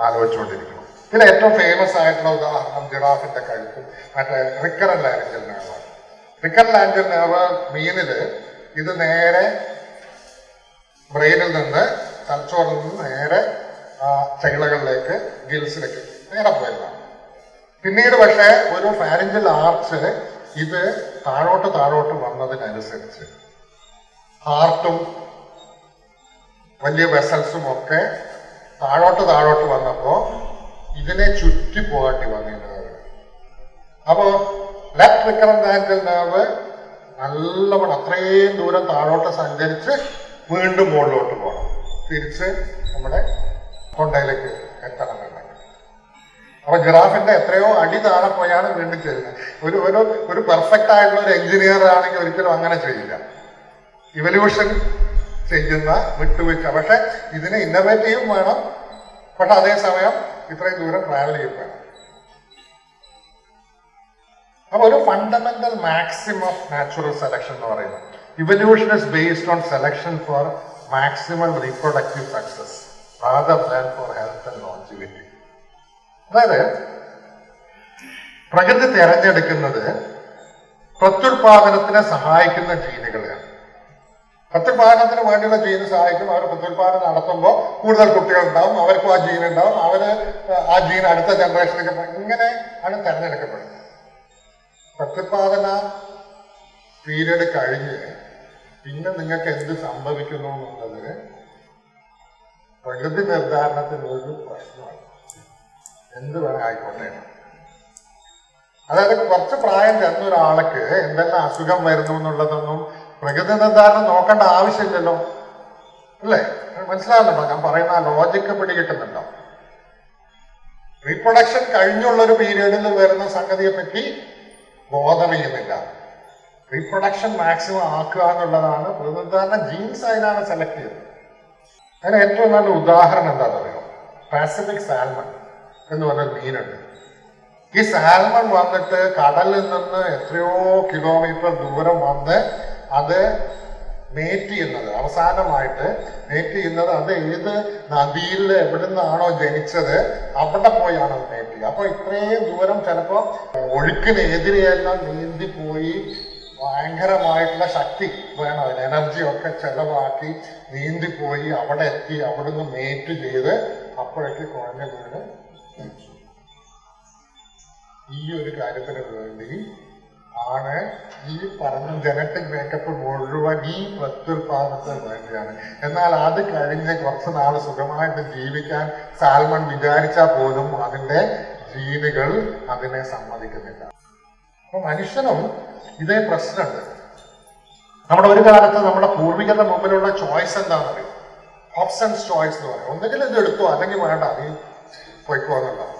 ആലോചിച്ചുകൊണ്ടിരിക്കണം. ഇതിൽ ഏറ്റവും ഫേമസ് ആയിട്ടുള്ള ഉദാഹരണം ജിറാഫിന്റെ കഴുത്ത് മറ്റേ റിക്കറൻ ലാൻഡിൽ നേവാണ് റിക്കറൻ ലാൻഡിൽ നേവ് മീനിൽ ഇത് നേരെ ബ്രെയിനിൽ നിന്ന് തലച്ചോറിൽ നിന്ന് നേരെ ആ ചകിളകളിലേക്ക് ഗിൽസിലേക്ക് നേരെ പോയതാണ് പിന്നീട് പക്ഷേ ഒരു ഫാരിഞ്ചൽ ആർച്ച് ഇത് താഴോട്ട് താഴോട്ട് വന്നതിനനുസരിച്ച് ഹാർട്ടും വലിയ വെസൽസും ഒക്കെ താഴോട്ട് താഴോട്ട് വന്നപ്പോ ഇതിനെ ചുറ്റി പോകേണ്ടി വന്നിരുന്നത് അപ്പോ ലെഫ്റ്റ് റിക്കറന്റ് ആംഗിൾ nerve നല്ലവണ്ണം അത്രയും ദൂരം താഴോട്ട് സഞ്ചരിച്ച് വീണ്ടും മുകളിലോട്ട് പോകണം. തിരിച്ച് നമ്മുടെ തൊണ്ടയിലേക്ക് എത്തണമെന്നുണ്ടെങ്കിൽ അപ്പൊ ഗ്രാഫിന്റെ എത്രയോ അടി താഴെ പോയാണ് വീണ്ടും ചെയ്യുന്നത്. ഒരു ഒരു ഒരു പെർഫെക്റ്റ് ആയിട്ടുള്ള ഒരു എഞ്ചിനീയർ ആണെങ്കിൽ ഒരിക്കലും അങ്ങനെ ചെയ്യില്ല. ഇവല്യൂഷൻ ചെയ്യുന്ന വിട്ടുവീഴ്ച. പക്ഷെ ഇതിന് ഇന്നോവേറ്റീവും വേണം. പക്ഷെ അതേസമയം ഇത്രയും ദൂരം ട്രാവൽ ചെയ്യും വേണം. അപ്പൊ ഒരു fundamental maximum of natural selection എന്ന് പറയുന്നത് evolution is based on selection for maximum reproductive success for health and longevity അതായത് പ്രകൃതി തെരഞ്ഞെടുക്കുന്നത് പ്രത്യുൽപാദനത്തിനെ സഹായിക്കുന്ന ജീനുകളെയാണ്. പ്രത്യുൽപാദനത്തിന് വേണ്ടിയുള്ള ജീന് സഹായിക്കും. അവർ പ്രത്യുൽപാദനം നടത്തുമ്പോൾ കൂടുതൽ കുട്ടികൾ ഉണ്ടാവും അവർക്കും ആ ജീൻ ഉണ്ടാവും. അവർ ആ ജീൻ അടുത്ത ജനറേഷനിലേക്ക് ഇങ്ങനെ ആണ് തെരഞ്ഞെടുക്കപ്പെടുന്നത്. പ്രത്യുൽപാദന പീരീഡ് കഴിഞ്ഞ് പിന്നെ നിങ്ങൾക്ക് എന്ത് സംഭവിക്കുന്നു എന്നുള്ളത് പ്രകൃതി നിർദ്ധാരണത്തിനൊരു പ്രശ്നമാണ്. എന്ത് വേണം ആയിക്കോട്ടെ. അതായത് കുറച്ച് പ്രായം ചെന്ന ഒരാൾക്ക് എന്തെല്ലാം അസുഖം വരുന്നു എന്നുള്ളതൊന്നും പ്രകൃതി നിർദ്ധാരണം നോക്കേണ്ട ആവശ്യമില്ലല്ലോ. അല്ലേ? മനസ്സിലാവുന്നുണ്ടോ ഞാൻ പറയുന്ന ലോജിക്ക് പിടികിട്ടുന്നുണ്ടോ? റീപ്രൊഡക്ഷൻ കഴിഞ്ഞുള്ള ഒരു പീരീഡിൽ വരുന്ന സംഗതിയെ പറ്റി ബോധം ചെയ്യുന്നില്ല റീപ്രൊഡക്ഷൻ മാക്സിമം ആക്കുക എന്നുള്ളതാണ് പ്രകൃതിധാരണ ജീൻസ് അതിനാണ് സെലക്ട് ചെയ്തത് അതിന് ഏറ്റവും നല്ല ഉദാഹരണം എന്താണെന്ന് അറിയോ പാസിഫിക് സാൽമൺ എന്ന് പറഞ്ഞ മീനുണ്ട് ഈ സാൽമൺ വന്നിട്ട് കടലിൽ നിന്ന് എത്രയോ കിലോമീറ്റർ ദൂരം വന്ന് അത് മേറ്റ് ചെയ്യുന്നത് അവസാനമായിട്ട് മേറ്റ് ചെയ്യുന്നത് അത് ഏത് നദിയിൽ എവിടെ നിന്നാണോ ജനിച്ചത് അവിടെ പോയാണ് അത് മേറ്റ് ചെയ്യുക അപ്പൊ ഇത്രയും ദൂരം ചിലപ്പോ ഒഴുക്കിനെതിരെയെല്ലാം നീന്തി പോയി ഭയങ്കരമായിട്ടുള്ള ശക്തി വേണം അതിന് എനർജി ഒക്കെ ചെലവാക്കി നീന്തി പോയി അവിടെ എത്തി അവിടുന്ന് മേറ്റ് ചെയ്ത് അപ്പോഴേക്ക് കുഴഞ്ഞ വീണ്. ഈ ഒരു കാര്യത്തിന് വേണ്ടി ആണ് ഈ പറഞ്ഞ ജനറ്റിക് മേക്കപ്പ് മുഴുവൻ ഈ പ്രത്യുൽപാദനത്തിന് വേണ്ടിയാണ്. എന്നാൽ അത് കഴിഞ്ഞ് കുറച്ച് നാൾ സുഖമായിട്ട് ജീവിക്കാൻ സാൽമൺ വിചാരിച്ചാൽ പോലും അതിന്റെ ജീനുകൾ അതിനെ സമ്മതിക്കുന്നില്ല. അപ്പൊ മനുഷ്യനും ഇതേ പ്രശ്നമുണ്ട്. നമ്മുടെ ഒരു കാലത്ത് നമ്മുടെ പൂർവികരുടെ മുമ്പിലുള്ള ചോയ്സ് എന്താണെന്ന് അറിയും? ഓപ്ഷൻസ് ചോയ്സ് എന്ന് പറയും. ഒന്നുകിൽ ഇത് എടുത്തോ അല്ലെങ്കിൽ വേണ്ട നീ പോയിക്കോ എന്നുള്ളത്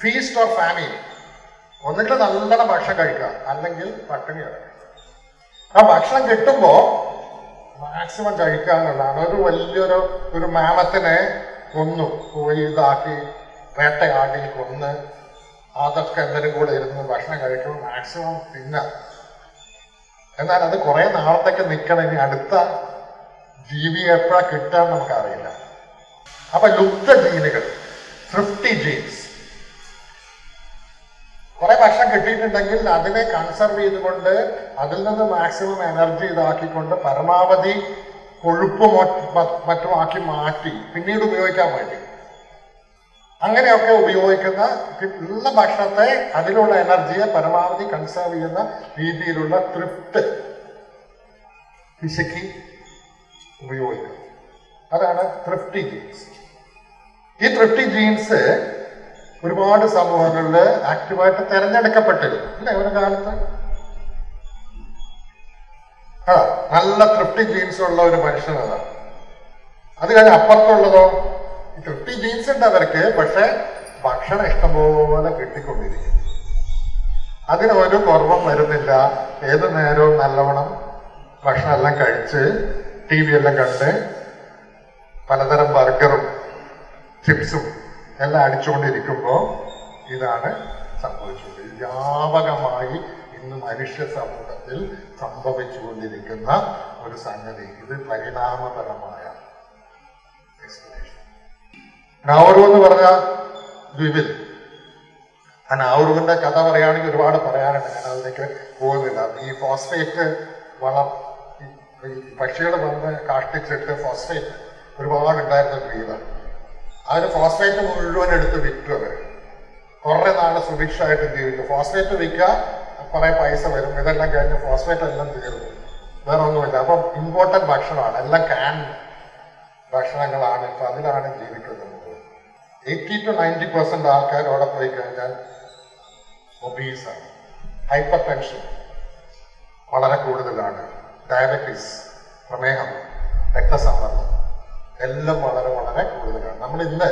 ഫീസ്റ്റ് ഓർ ഫാമിലി ഒന്നുകിൽ നല്ലോണം ഭക്ഷണം കഴിക്കുക. അല്ലെങ്കിൽ പട്ടിണി കിടക്കുക ആ ഭക്ഷണം കിട്ടുമ്പോ മാക്സിമം കഴിക്കുക എന്നുള്ളതാണ്. ഒരു വലിയൊരു ഒരു മാമത്തിനെ കൊന്നു പോയി ഇതാക്കി വേട്ടയാടി കൊന്ന് അതൊക്കെ എന്തെങ്കിലും കൂടെ ഇരുന്ന് ഭക്ഷണം കഴിക്കുമ്പോൾ മാക്സിമം തിന്നാം. എന്നാൽ അത് കുറെ നാളത്തേക്ക് നിൽക്കണം. ഇനി അടുത്ത ജീവി എപ്പോഴാ കിട്ടാൻ നമുക്കറിയില്ല. അപ്പൊ ലുപ്ത ജീനുകൾ തൃപ്തി ജീൻസ് കുറെ ഭക്ഷണം കിട്ടിയിട്ടുണ്ടെങ്കിൽ അതിനെ കൺസർവ് ചെയ്തുകൊണ്ട് അതിൽ നിന്ന് മാക്സിമം എനർജി ഇതാക്കിക്കൊണ്ട് പരമാവധി കൊഴുപ്പ് മറ്റുമാക്കി മാറ്റി പിന്നീട് ഉപയോഗിക്കാൻ വേണ്ടി. അങ്ങനെയൊക്കെ ഉപയോഗിക്കുന്ന ഉള്ള ഭക്ഷണത്തെ അതിലുള്ള എനർജിയെ പരമാവധി കൺസേർവ് ചെയ്യുന്ന രീതിയിലുള്ള തൃപ്ത് പിശക്കി ഉപയോഗിക്കുന്നത് അതാണ് തൃപ്തി ജീൻസ് ഈ തൃപ്തി ജീൻസ് ഒരുപാട് സമൂഹങ്ങളിൽ ആക്റ്റീവായിട്ട് തെരഞ്ഞെടുക്കപ്പെട്ടിരുന്നു അല്ലേ ഒരു കാലത്ത്? ആ നല്ല തൃപ്തി ജീൻസ് ഉള്ള ഒരു മനുഷ്യനാണ് അത്. കഴിഞ്ഞ് അപ്പുറത്തുള്ളതോ? തൃപ്തി ജീൻസ് ഉണ്ട് അവർക്ക് പക്ഷെ ഭക്ഷണം ഇഷ്ടംപോലെ കിട്ടിക്കൊണ്ടിരിക്കും അതിന് ഒരു കുറവും വരുന്നില്ല. ഏത് നേരവും നല്ലവണ്ണം ഭക്ഷണം എല്ലാം കഴിച്ച് ടി വി എല്ലാം കണ്ട് പലതരം ബർഗറും ചിപ്സും എല്ലാം അടിച്ചുകൊണ്ടിരിക്കുമ്പോൾ ഇതാണ് സംഭവിച്ചത്. വ്യാപകമായി ഇന്ന് മനുഷ്യ സമൂഹത്തിൽ സംഭവിച്ചുകൊണ്ടിരിക്കുന്ന ഒരു സംഗതി. ഇത് പരിണാമപരമായ നാവറു എന്ന് പറഞ്ഞ ദ്വീപിൽ ആ നാവറുവിന്റെ കഥ പറയുകയാണെങ്കിൽ ഒരുപാട് പറയാനുണ്ട്. ഞാൻ അതിലേക്ക് പോകുന്നില്ല. ഈ ഫോസ്ഫേറ്റ് വളം പക്ഷികൾ വന്ന് കാഷ്ടിച്ചിട്ട് ഫോസ്ഫേറ്റ് ഒരുപാട് ഉണ്ടായിരുന്ന ദ്വീപാണ് ഒരു ഫോസ്ഫേറ്റ് മുഴുവൻ എടുത്ത് വിറ്റു കുറേ നാൾ സുഭിക്ഷമായിട്ട് ജീവിക്കും ഫോസ്ഫേറ്റ് വിൽക്കുക കുറെ പൈസ വരും. ഇതെല്ലാം കഴിഞ്ഞ് ഫോസ്ഫേറ്റ് എല്ലാം തീർന്നു. വേറെ ഒന്നുമില്ല. അപ്പം ഇമ്പോർട്ടന്റ് ഭക്ഷണമാണ്. എല്ലാം ക്യാൻ ഭക്ഷണങ്ങളാണ്. ഇപ്പൊ അതിലാണ് ജീവിക്കുന്നത്. എയ്റ്റി ടു നയന്റി പെർസെന്റ് ആൾക്കാർ അവിടെ പോയി കഴിഞ്ഞാൽ ഒബീസാണ് ഹൈപ്പർ ടെൻഷൻ വളരെ കൂടുതലാണ്. ഡയബറ്റീസ് പ്രമേഹം രക്തസമ്മർദ്ദം. എല്ലാം വളരെ വളരെ കൂടുതലാണ്. നമ്മൾ ഇന്ന്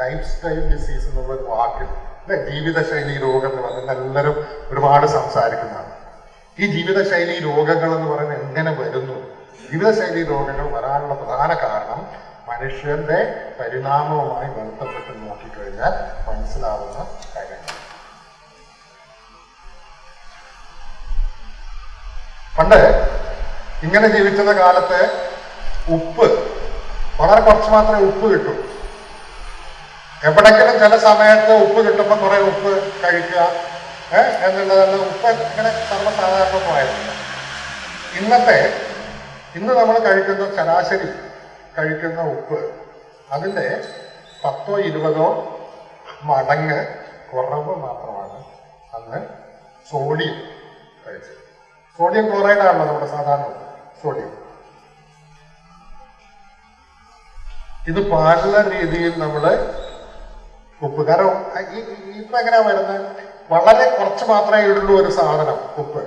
ലൈഫ് സ്റ്റൈൽ ഡിസീസ് എന്നുള്ള ഒരു വാക്കിൽ അല്ലെ ജീവിതശൈലി രോഗങ്ങൾ പറഞ്ഞാൽ എല്ലാവരും ഒരുപാട് സംസാരിക്കുന്നതാണ്. ഈ ജീവിതശൈലി രോഗങ്ങൾ എന്ന് പറയുന്നത് എങ്ങനെ വരുന്നു? ജീവിതശൈലി രോഗങ്ങൾ വരാനുള്ള പ്രധാന കാരണം മനുഷ്യന്റെ പരിണാമവുമായി ബന്ധപ്പെട്ട് നോക്കിക്കഴിഞ്ഞാൽ മനസ്സിലാവുന്ന കാര്യങ്ങൾ പണ്ട് ഇങ്ങനെ ജീവിക്കുന്ന കാലത്ത് ഉപ്പ് വളരെ കുറച്ച് മാത്രമേ ഉപ്പ് കിട്ടൂ. എവിടെങ്കിലും ചില സമയത്ത് ഉപ്പ് കിട്ടുമ്പോൾ കുറെ ഉപ്പ് കഴിക്കുക എന്നുള്ളതല്ല. ഉപ്പ് ഇങ്ങനെ സർവസാധാരണമായിരുന്നില്ല ഇന്നത്തെ ഇന്ന് നമ്മൾ കഴിക്കുന്ന ശരാശരി കഴിക്കുന്ന ഉപ്പ് അതിന്റെ പത്തോ ഇരുപതോ മടങ്ങ് കുറവ് മാത്രമാണ്. അന്ന് സോഡിയം കഴിച്ചത്. സോഡിയം ക്ലോറൈഡ് ആണല്ലോ നമ്മുടെ സാധാരണ സോഡിയം. ഇത് പാടുന്ന രീതിയിൽ നമ്മൾ ഉപ്പ്. കാരണം ഇപ്പൊ എങ്ങനെയാ വരുന്നത്? വളരെ കുറച്ച് മാത്രമേ ഉള്ളൂ ഒരു സാധനം ഉപ്പ്.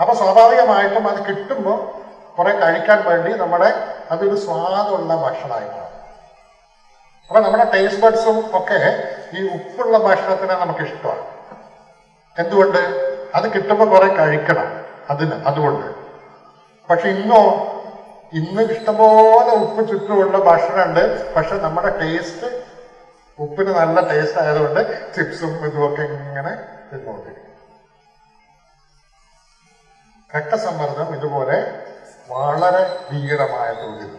അപ്പൊ സ്വാഭാവികമായിട്ടും അത് കിട്ടുമ്പോൾ കുറെ കഴിക്കാൻ വേണ്ടി നമ്മുടെ അതൊരു സ്വാദുള്ള ഭക്ഷണമായി മാറും. അപ്പൊ നമ്മുടെ ടേസ്റ്റ് ബഡ്സും ഒക്കെ ഈ ഉപ്പുള്ള ഭക്ഷണത്തിനെ നമുക്ക് ഇഷ്ടമാണ് എന്തുകൊണ്ട്? അത് കിട്ടുമ്പോൾ കുറെ കഴിക്കണം അതിന് അതുകൊണ്ട്. പക്ഷെ ഇന്നോ ഇന്ന് ഇഷ്ടംപോലെ ഉപ്പ് ചുറ്റുമുള്ള ഭക്ഷണമുണ്ട്. പക്ഷെ നമ്മുടെ ടേസ്റ്റ് ഉപ്പിന് നല്ല ടേസ്റ്റ് ആയതുകൊണ്ട് ചിപ്സും ഇതുമൊക്കെ ഇങ്ങനെ തിന്നുകൊണ്ടിരിക്കും രക്തസമ്മർദ്ദം ഇതുപോലെ വളരെ ഭീകരമായ തോതിൽ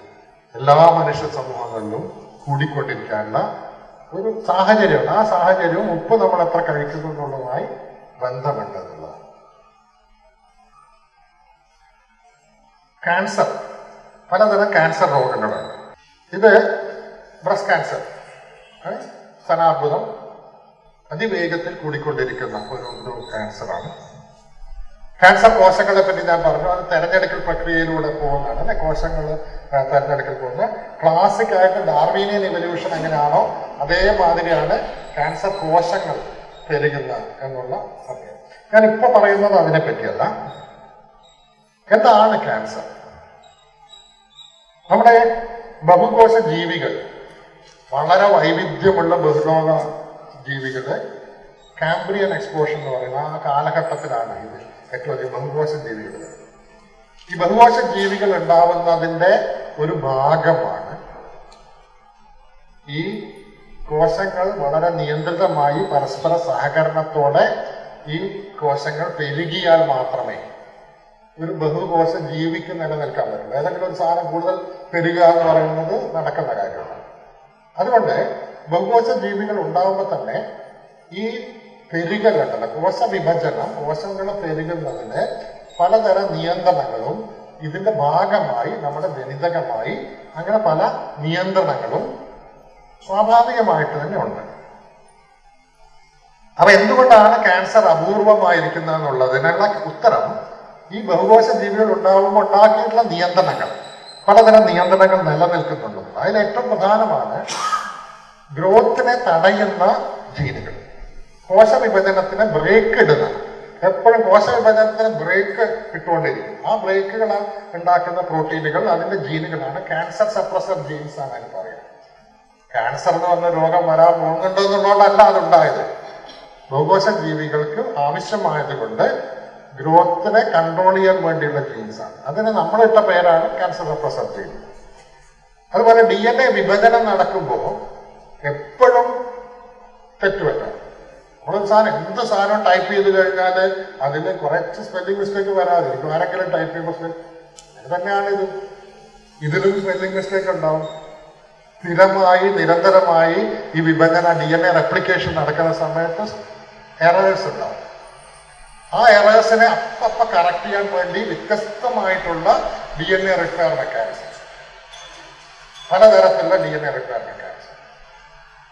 എല്ലാ മനുഷ്യ സമൂഹങ്ങളിലും കൂടിക്കൊണ്ടിരിക്കാനുള്ള ഒരു സാഹചര്യമാണ്. ആ സാഹചര്യവും ഉപ്പ് നമ്മൾ എത്ര കഴിക്കുന്നു എന്നുള്ളതുമായി ബന്ധമുണ്ടെന്നുള്ളതാണ് ക്യാൻസർ പലതരം ക്യാൻസർ രോഗങ്ങളാണ് ഇത് ബ്രസ്റ്റ് ക്യാൻസർ സ്ഥനാർബുദം അതിവേഗത്തിൽ കൂടിക്കൊണ്ടിരിക്കുന്ന ഒരു ക്യാൻസറാണ് ക്യാൻസർ കോശങ്ങളെ പറ്റി ഞാൻ പറഞ്ഞു അത് തെരഞ്ഞെടുക്കൽ പ്രക്രിയയിലൂടെ പോകുന്നതാണ് അല്ലെ? കോശങ്ങൾ തെരഞ്ഞെടുക്കൽ പോകുന്ന ക്ലാസിക് ആയിട്ട് ഡാർവീനിയൻ ഇവല്യൂഷൻ എങ്ങനെയാണോ അതേമാതിരിയാണ് ക്യാൻസർ കോശങ്ങൾ പെരുകുന്ന എന്നുള്ള സമയം. ഞാൻ ഇപ്പൊ പറയുന്നത് അതിനെ പറ്റിയല്ല എന്താണ് ക്യാൻസർ നമ്മുടെ ബഹുകോശ ജീവികൾ വളരെ വൈവിധ്യമുള്ള ബഹുലോക ജീവികൾ കാംബ്രിയൻ എക്സ്പോഷൻ എന്ന് പറയുന്ന ആ കാലഘട്ടത്തിലാണ് ഇത് ഏറ്റവും അധികം ബഹുകോശ ജീവികൾ. ഈ ബഹുകോശ ജീവികൾ ഉണ്ടാവുന്നതിന്റെ ഒരു ഭാഗമാണ് ഈ കോശങ്ങൾ വളരെ നിയന്ത്രിതമായി പരസ്പര സഹകരണത്തോടെ ഈ കോശങ്ങൾ പെരുകിയാൽ മാത്രമേ ഒരു ബഹുകോശ ജീവിക്ക് നിലനിൽക്കാൻ പറ്റുള്ളൂ ഏതെങ്കിലും ഒരു സാധനം കൂടുതൽ പെരുക എന്ന് പറയുന്നത് നടക്കുന്ന കാര്യമാണ്. അതുകൊണ്ട് ബഹുകോശ ജീവികൾ ഉണ്ടാകുമ്പോൾ തന്നെ ഈ പെരുകലുണ്ടല്ലോ കോശ വിഭജനം കോശങ്ങൾ പെരുകുന്നതിന് പലതരം നിയന്ത്രണങ്ങളും ഇതിന്റെ ഭാഗമായി നമ്മുടെ ജനിതകമായി അങ്ങനെ പല നിയന്ത്രണങ്ങളും സ്വാഭാവികമായിട്ട് തന്നെ ഉണ്ട്. അപ്പൊ എന്തുകൊണ്ടാണ് ക്യാൻസർ അപൂർവമായിരിക്കുന്നത് എന്നുള്ളതിനുള്ള ഉത്തരം ഈ ബഹുകോശ ജീവികൾ ഉണ്ടാകുമ്പോൾ ഉണ്ടാക്കിയിട്ടുള്ള നിയന്ത്രണങ്ങൾ. പലതരം നിയന്ത്രണങ്ങൾ നിലനിൽക്കുന്നുണ്ട്. അതിൽ ഏറ്റവും പ്രധാനമാണ് ഗ്രോത്തിനെ തടയുന്ന ജീനുകൾ. കോശവിഭജനത്തിന് ബ്രേക്ക് ഇടുന്ന എപ്പോഴും കോശവിഭജനത്തിന് ബ്രേക്ക് ഇട്ടുകൊണ്ടിരിക്കും. ആ ബ്രേക്കുകൾ ഉണ്ടാക്കുന്ന പ്രോട്ടീനുകൾ അതിന്റെ ജീനുകളാണ്. ക്യാൻസർ സപ്രസർ ജീൻസ് ആണ് അതിന് പറയുന്നത്. ക്യാൻസർ എന്ന് പറഞ്ഞ രോഗം വരാൻ പോകുന്നുണ്ടോ എന്നുള്ളതുകൊണ്ടല്ല അതുണ്ടായത്. ബഹുകോശ ജീവികൾക്ക് ആവശ്യമായത് കൊണ്ട് ഗ്രോത്തിനെ കൺട്രോൾ ചെയ്യാൻ വേണ്ടിയുള്ള ജീൻസാണ് അതിന് നമ്മളിട്ട പേരാണ് ക്യാൻസർ ജീൻ അതുപോലെ ഡി എൻ എ വിഭജനം നടക്കുമ്പോൾ എപ്പോഴും തെറ്റുപറ്റാം. നമ്മളൊരു സാധനം എന്ത് സാധനം ടൈപ്പ് ചെയ്ത് കഴിഞ്ഞാൽ അതിന് കുറച്ച് സ്പെല്ലിംഗ് മിസ്റ്റേക്ക് വരാതിരിക്കും ആരെങ്കിലും ടൈപ്പ് ചെയ്യുമ്പോൾ അത് തന്നെയാണ് ഇത്. ഇതിലും സ്പെല്ലിംഗ് മിസ്റ്റേക്ക് ഉണ്ടാവും. സ്ഥിരമായി നിരന്തരമായി ഈ വിഭജന ഡി എൻ എ റെപ്ലിക്കേഷൻ നടക്കുന്ന സമയത്ത് എറേഴ്സ് ഉണ്ടാവും. ആ എറേഴ്സിനെ അപ്പപ്പ കറക്റ്റ് ചെയ്യാൻ വേണ്ടി വ്യത്യസ്തമായിട്ടുള്ള D N A repair mechanisms പലതരത്തിലുള്ള D N A repair mechanism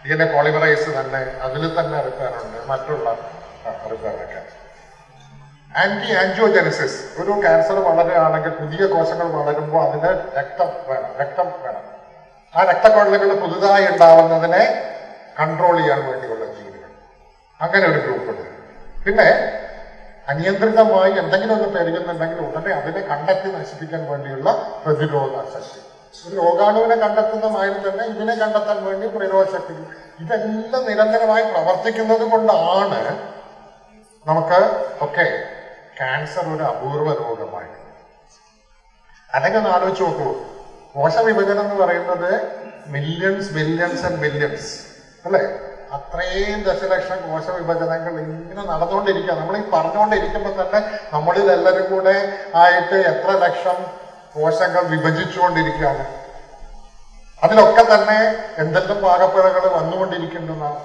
D N A polymerase തന്നെ അതിൽ തന്നെ റിപ്പയർ ഉണ്ട്. മറ്റുള്ള റിപ്പയർ മെക്കാനിസം ആന്റി ആൻജിയോജനസിസ് ഒരു ക്യാൻസർ വളരുകയാണെങ്കിൽ പുതിയ കോശങ്ങൾ വളരുമ്പോൾ അതിന് രക്തം വേണം രക്തം വേണം. ആ രക്തക്കൊള്ളകൾ പുതുതായി ഉണ്ടാവുന്നതിനെ കൺട്രോൾ ചെയ്യാൻ വേണ്ടിയുള്ള ജീവികൾ അങ്ങനെ ഒരു ഗ്രൂപ്പ് ഉണ്ട്. പിന്നെ അനിയന്ത്രിതമായി എന്തെങ്കിലും ഒന്ന് പെരുകുന്നുണ്ടെങ്കിൽ ഉടനെ അതിനെ കണ്ടെത്തി നശിപ്പിക്കാൻ വേണ്ടിയുള്ള പ്രതിരോധ ശക്തി. ഒരു രോഗാണുവിനെ കണ്ടെത്തുന്ന മാതിരി തന്നെ ഇതിനെ കണ്ടെത്താൻ വേണ്ടി പ്രതിരോധ ശക്തി. ഇതെല്ലാം നിരന്തരമായി പ്രവർത്തിക്കുന്നത് കൊണ്ടാണ് നമുക്ക് ഒക്കെ ക്യാൻസർ ഒരു അപൂർവ രോഗമായി. അല്ലെങ്കിൽ ഒന്ന് ആലോചിച്ച് നോക്കൂ. കോശവിഭജനം എന്ന് പറയുന്നത് മില്യൺസ് ബില്യൺസ് ആൻഡ് ബില്യൺസ് അല്ലേ? അത്രയും ദശലക്ഷം കോശ വിഭജനങ്ങൾ ഇങ്ങനെ നടന്നുകൊണ്ടിരിക്കുക നമ്മൾ ഈ പറഞ്ഞുകൊണ്ടിരിക്കുമ്പോൾ തന്നെ നമ്മളിൽ എല്ലാവരും കൂടെ ആയിട്ട് എത്ര ലക്ഷം കോശങ്ങൾ വിഭജിച്ചുകൊണ്ടിരിക്കുകയാണ്. അതിലൊക്കെ തന്നെ എന്തെല്ലാം പാകപ്പിഴകൾ വന്നുകൊണ്ടിരിക്കുന്നതാണ്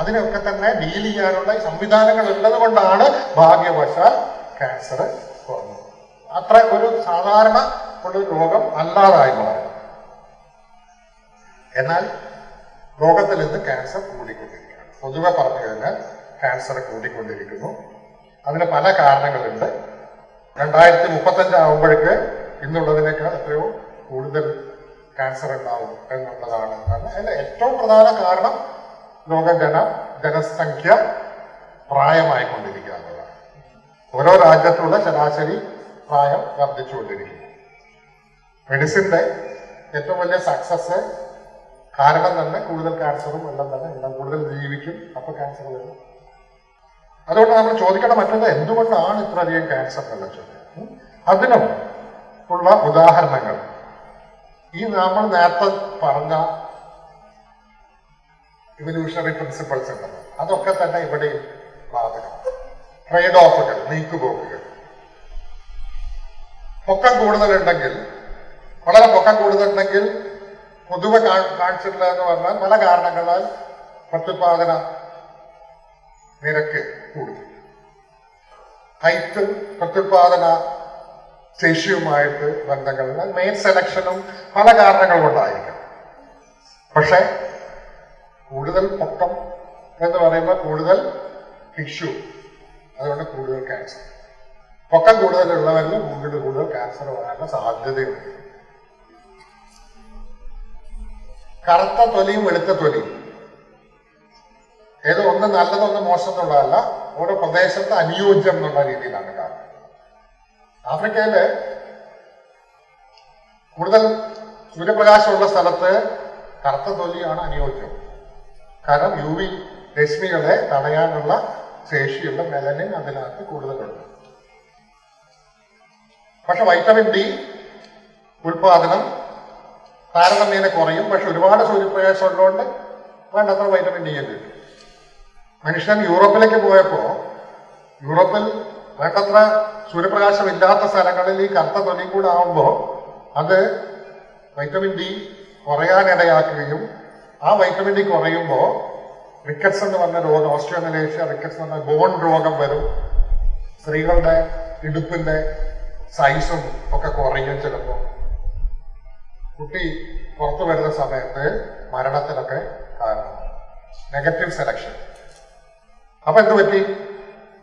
അതിനൊക്കെ തന്നെ ഡീൽ ചെയ്യാനുള്ള സംവിധാനങ്ങൾ ഉള്ളത് കൊണ്ടാണ് ഭാഗ്യവശാൽ ക്യാൻസർ കുറഞ്ഞത്. അത്ര ഒരു സാധാരണ ഉള്ള രോഗം അല്ലാതായി മാറുന്നത് എന്നാൽ ലോകത്തിൽ ഇന്ന് ക്യാൻസർ കൂടിക്കൊണ്ടിരിക്കുകയാണ്. പൊതുവെ പറഞ്ഞു കഴിഞ്ഞാൽ ക്യാൻസർ കൂടിക്കൊണ്ടിരിക്കുന്നു. അതിന് പല കാരണങ്ങളുണ്ട്. രണ്ടായിരത്തി മുപ്പത്തഞ്ച് ആകുമ്പോഴേക്ക് ഇന്നുള്ളതിനേക്കാൾ എത്രയോ കൂടുതൽ ക്യാൻസർ ഉണ്ടാവും എന്നുള്ളതാണ്. അതിന്റെ ഏറ്റവും പ്രധാന കാരണം ലോകജന ജനസംഖ്യ പ്രായമായിക്കൊണ്ടിരിക്കുക എന്നുള്ളതാണ്. ഓരോ രാജ്യത്തുള്ള ശരാശരി പ്രായം വർദ്ധിച്ചുകൊണ്ടിരിക്കുന്നു. മെഡിസിന്റെ ഏറ്റവും വലിയ സക്സസ് കാരണം തന്നെ കൂടുതൽ ക്യാൻസറും എല്ലാം തന്നെ എല്ലാം കൂടുതൽ ജീവിക്കും. അപ്പൊ ക്യാൻസർ വരും. അതുകൊണ്ട് നമ്മൾ ചോദിക്കേണ്ട മറ്റൊന്ന് എന്തുകൊണ്ടാണ് ഇത്രയധികം ക്യാൻസർ എന്നുള്ള ചോദ്യം ഉള്ള ഉദാഹരണങ്ങൾ. ഈ നമ്മൾ നേരത്തെ പറഞ്ഞ ഇവല്യൂഷണറി പ്രിൻസിപ്പൾസ് ഉണ്ടല്ലോ. അതൊക്കെ തന്നെ ഇവിടെ ബാധകം. ട്രേഡ് ഓഫുകൾ നീക്കുപോക്കുകൾ. പൊക്കം കൂടുതലുണ്ടെങ്കിൽ വളരെ പൊക്കം കൂടുതലുണ്ടെങ്കിൽ പൊതുവെ കാ- കാണിച്ചിട്ടില്ല എന്ന് പറഞ്ഞാൽ പല കാരണങ്ങളാൽ പ്രത്യുത്പാദന നിരക്ക് കൂടുന്നു. ഹൈറ്റ് പ്രത്യുത്പാദന ശേഷിയുമായിട്ട് ബന്ധങ്ങളുള്ള മെയിൻ സെലക്ഷനും പല കാരണങ്ങൾ കൊണ്ടായിരിക്കും പക്ഷെ കൂടുതൽ പൊക്കം എന്ന് പറയുമ്പോൾ കൂടുതൽ ടിഷ്യൂ അതുകൊണ്ട് കൂടുതൽ ക്യാൻസർ പൊക്കം കൂടുതലുള്ളവരിൽ കൂടുതൽ കൂടുതൽ ക്യാൻസർ വരാനുള്ള സാധ്യതയുണ്ട്. കറുത്ത തൊലിയും വെളുത്ത തൊലിയും. ഏതോ ഒന്ന് നല്ലതൊന്ന് മോശം എന്നുള്ളതല്ല ഓരോ പ്രദേശത്ത് അനുയോജ്യം എന്നുള്ള രീതിയിലാണ് കാരണം ആഫ്രിക്കയിൽ കൂടുതൽ സൂര്യപ്രകാശമുള്ള സ്ഥലത്ത് കറുത്ത തൊലിയാണ് അനുയോജ്യം. കാരണം യു വി രശ്മികളെ തടയാനുള്ള ശേഷിയുള്ള മെലനിൻ അതിനകത്ത് കൂടുതലുണ്ട്. പക്ഷെ വൈറ്റമിൻ ഡി ഉൽപാദനം താരതമ്യേന കുറയും. പക്ഷെ ഒരുപാട് സൂര്യപ്രകാശം ഉള്ളതുകൊണ്ട് വേണ്ടത്ര വൈറ്റമിൻ ഡി ഒക്കെ കിട്ടും. മനുഷ്യൻ യൂറോപ്പിലേക്ക് പോയപ്പോൾ യൂറോപ്പിൽ വേണ്ടത്ര സൂര്യപ്രകാശം ഇല്ലാത്ത സ്ഥലങ്ങളിൽ ഈ കറുത്ത തൊലിയും കൂടെ ആവുമ്പോൾ അത് വൈറ്റമിൻ ഡി കുറയാനിടയാക്കുകയും ആ വൈറ്റമിൻ ഡി കുറയുമ്പോൾ റിക്കറ്റ്സ് എന്ന് പറഞ്ഞ രോഗം ഓസ്ട്രിയോമലേഷ്യ റിക്കറ്റ്സ് എന്ന് പറഞ്ഞ ബോൺ രോഗം വരും. സ്ത്രീകളുടെ ഇടുപ്പിന്റെ സൈസും ഒക്കെ കുറയും ചിലപ്പോൾ കുട്ടി പുറത്തു വരുന്ന സമയത്ത് മരണത്തിനൊക്കെ കാരണം. നെഗറ്റീവ് സെലക്ഷൻ അപ്പൊ എന്ത് പറ്റി?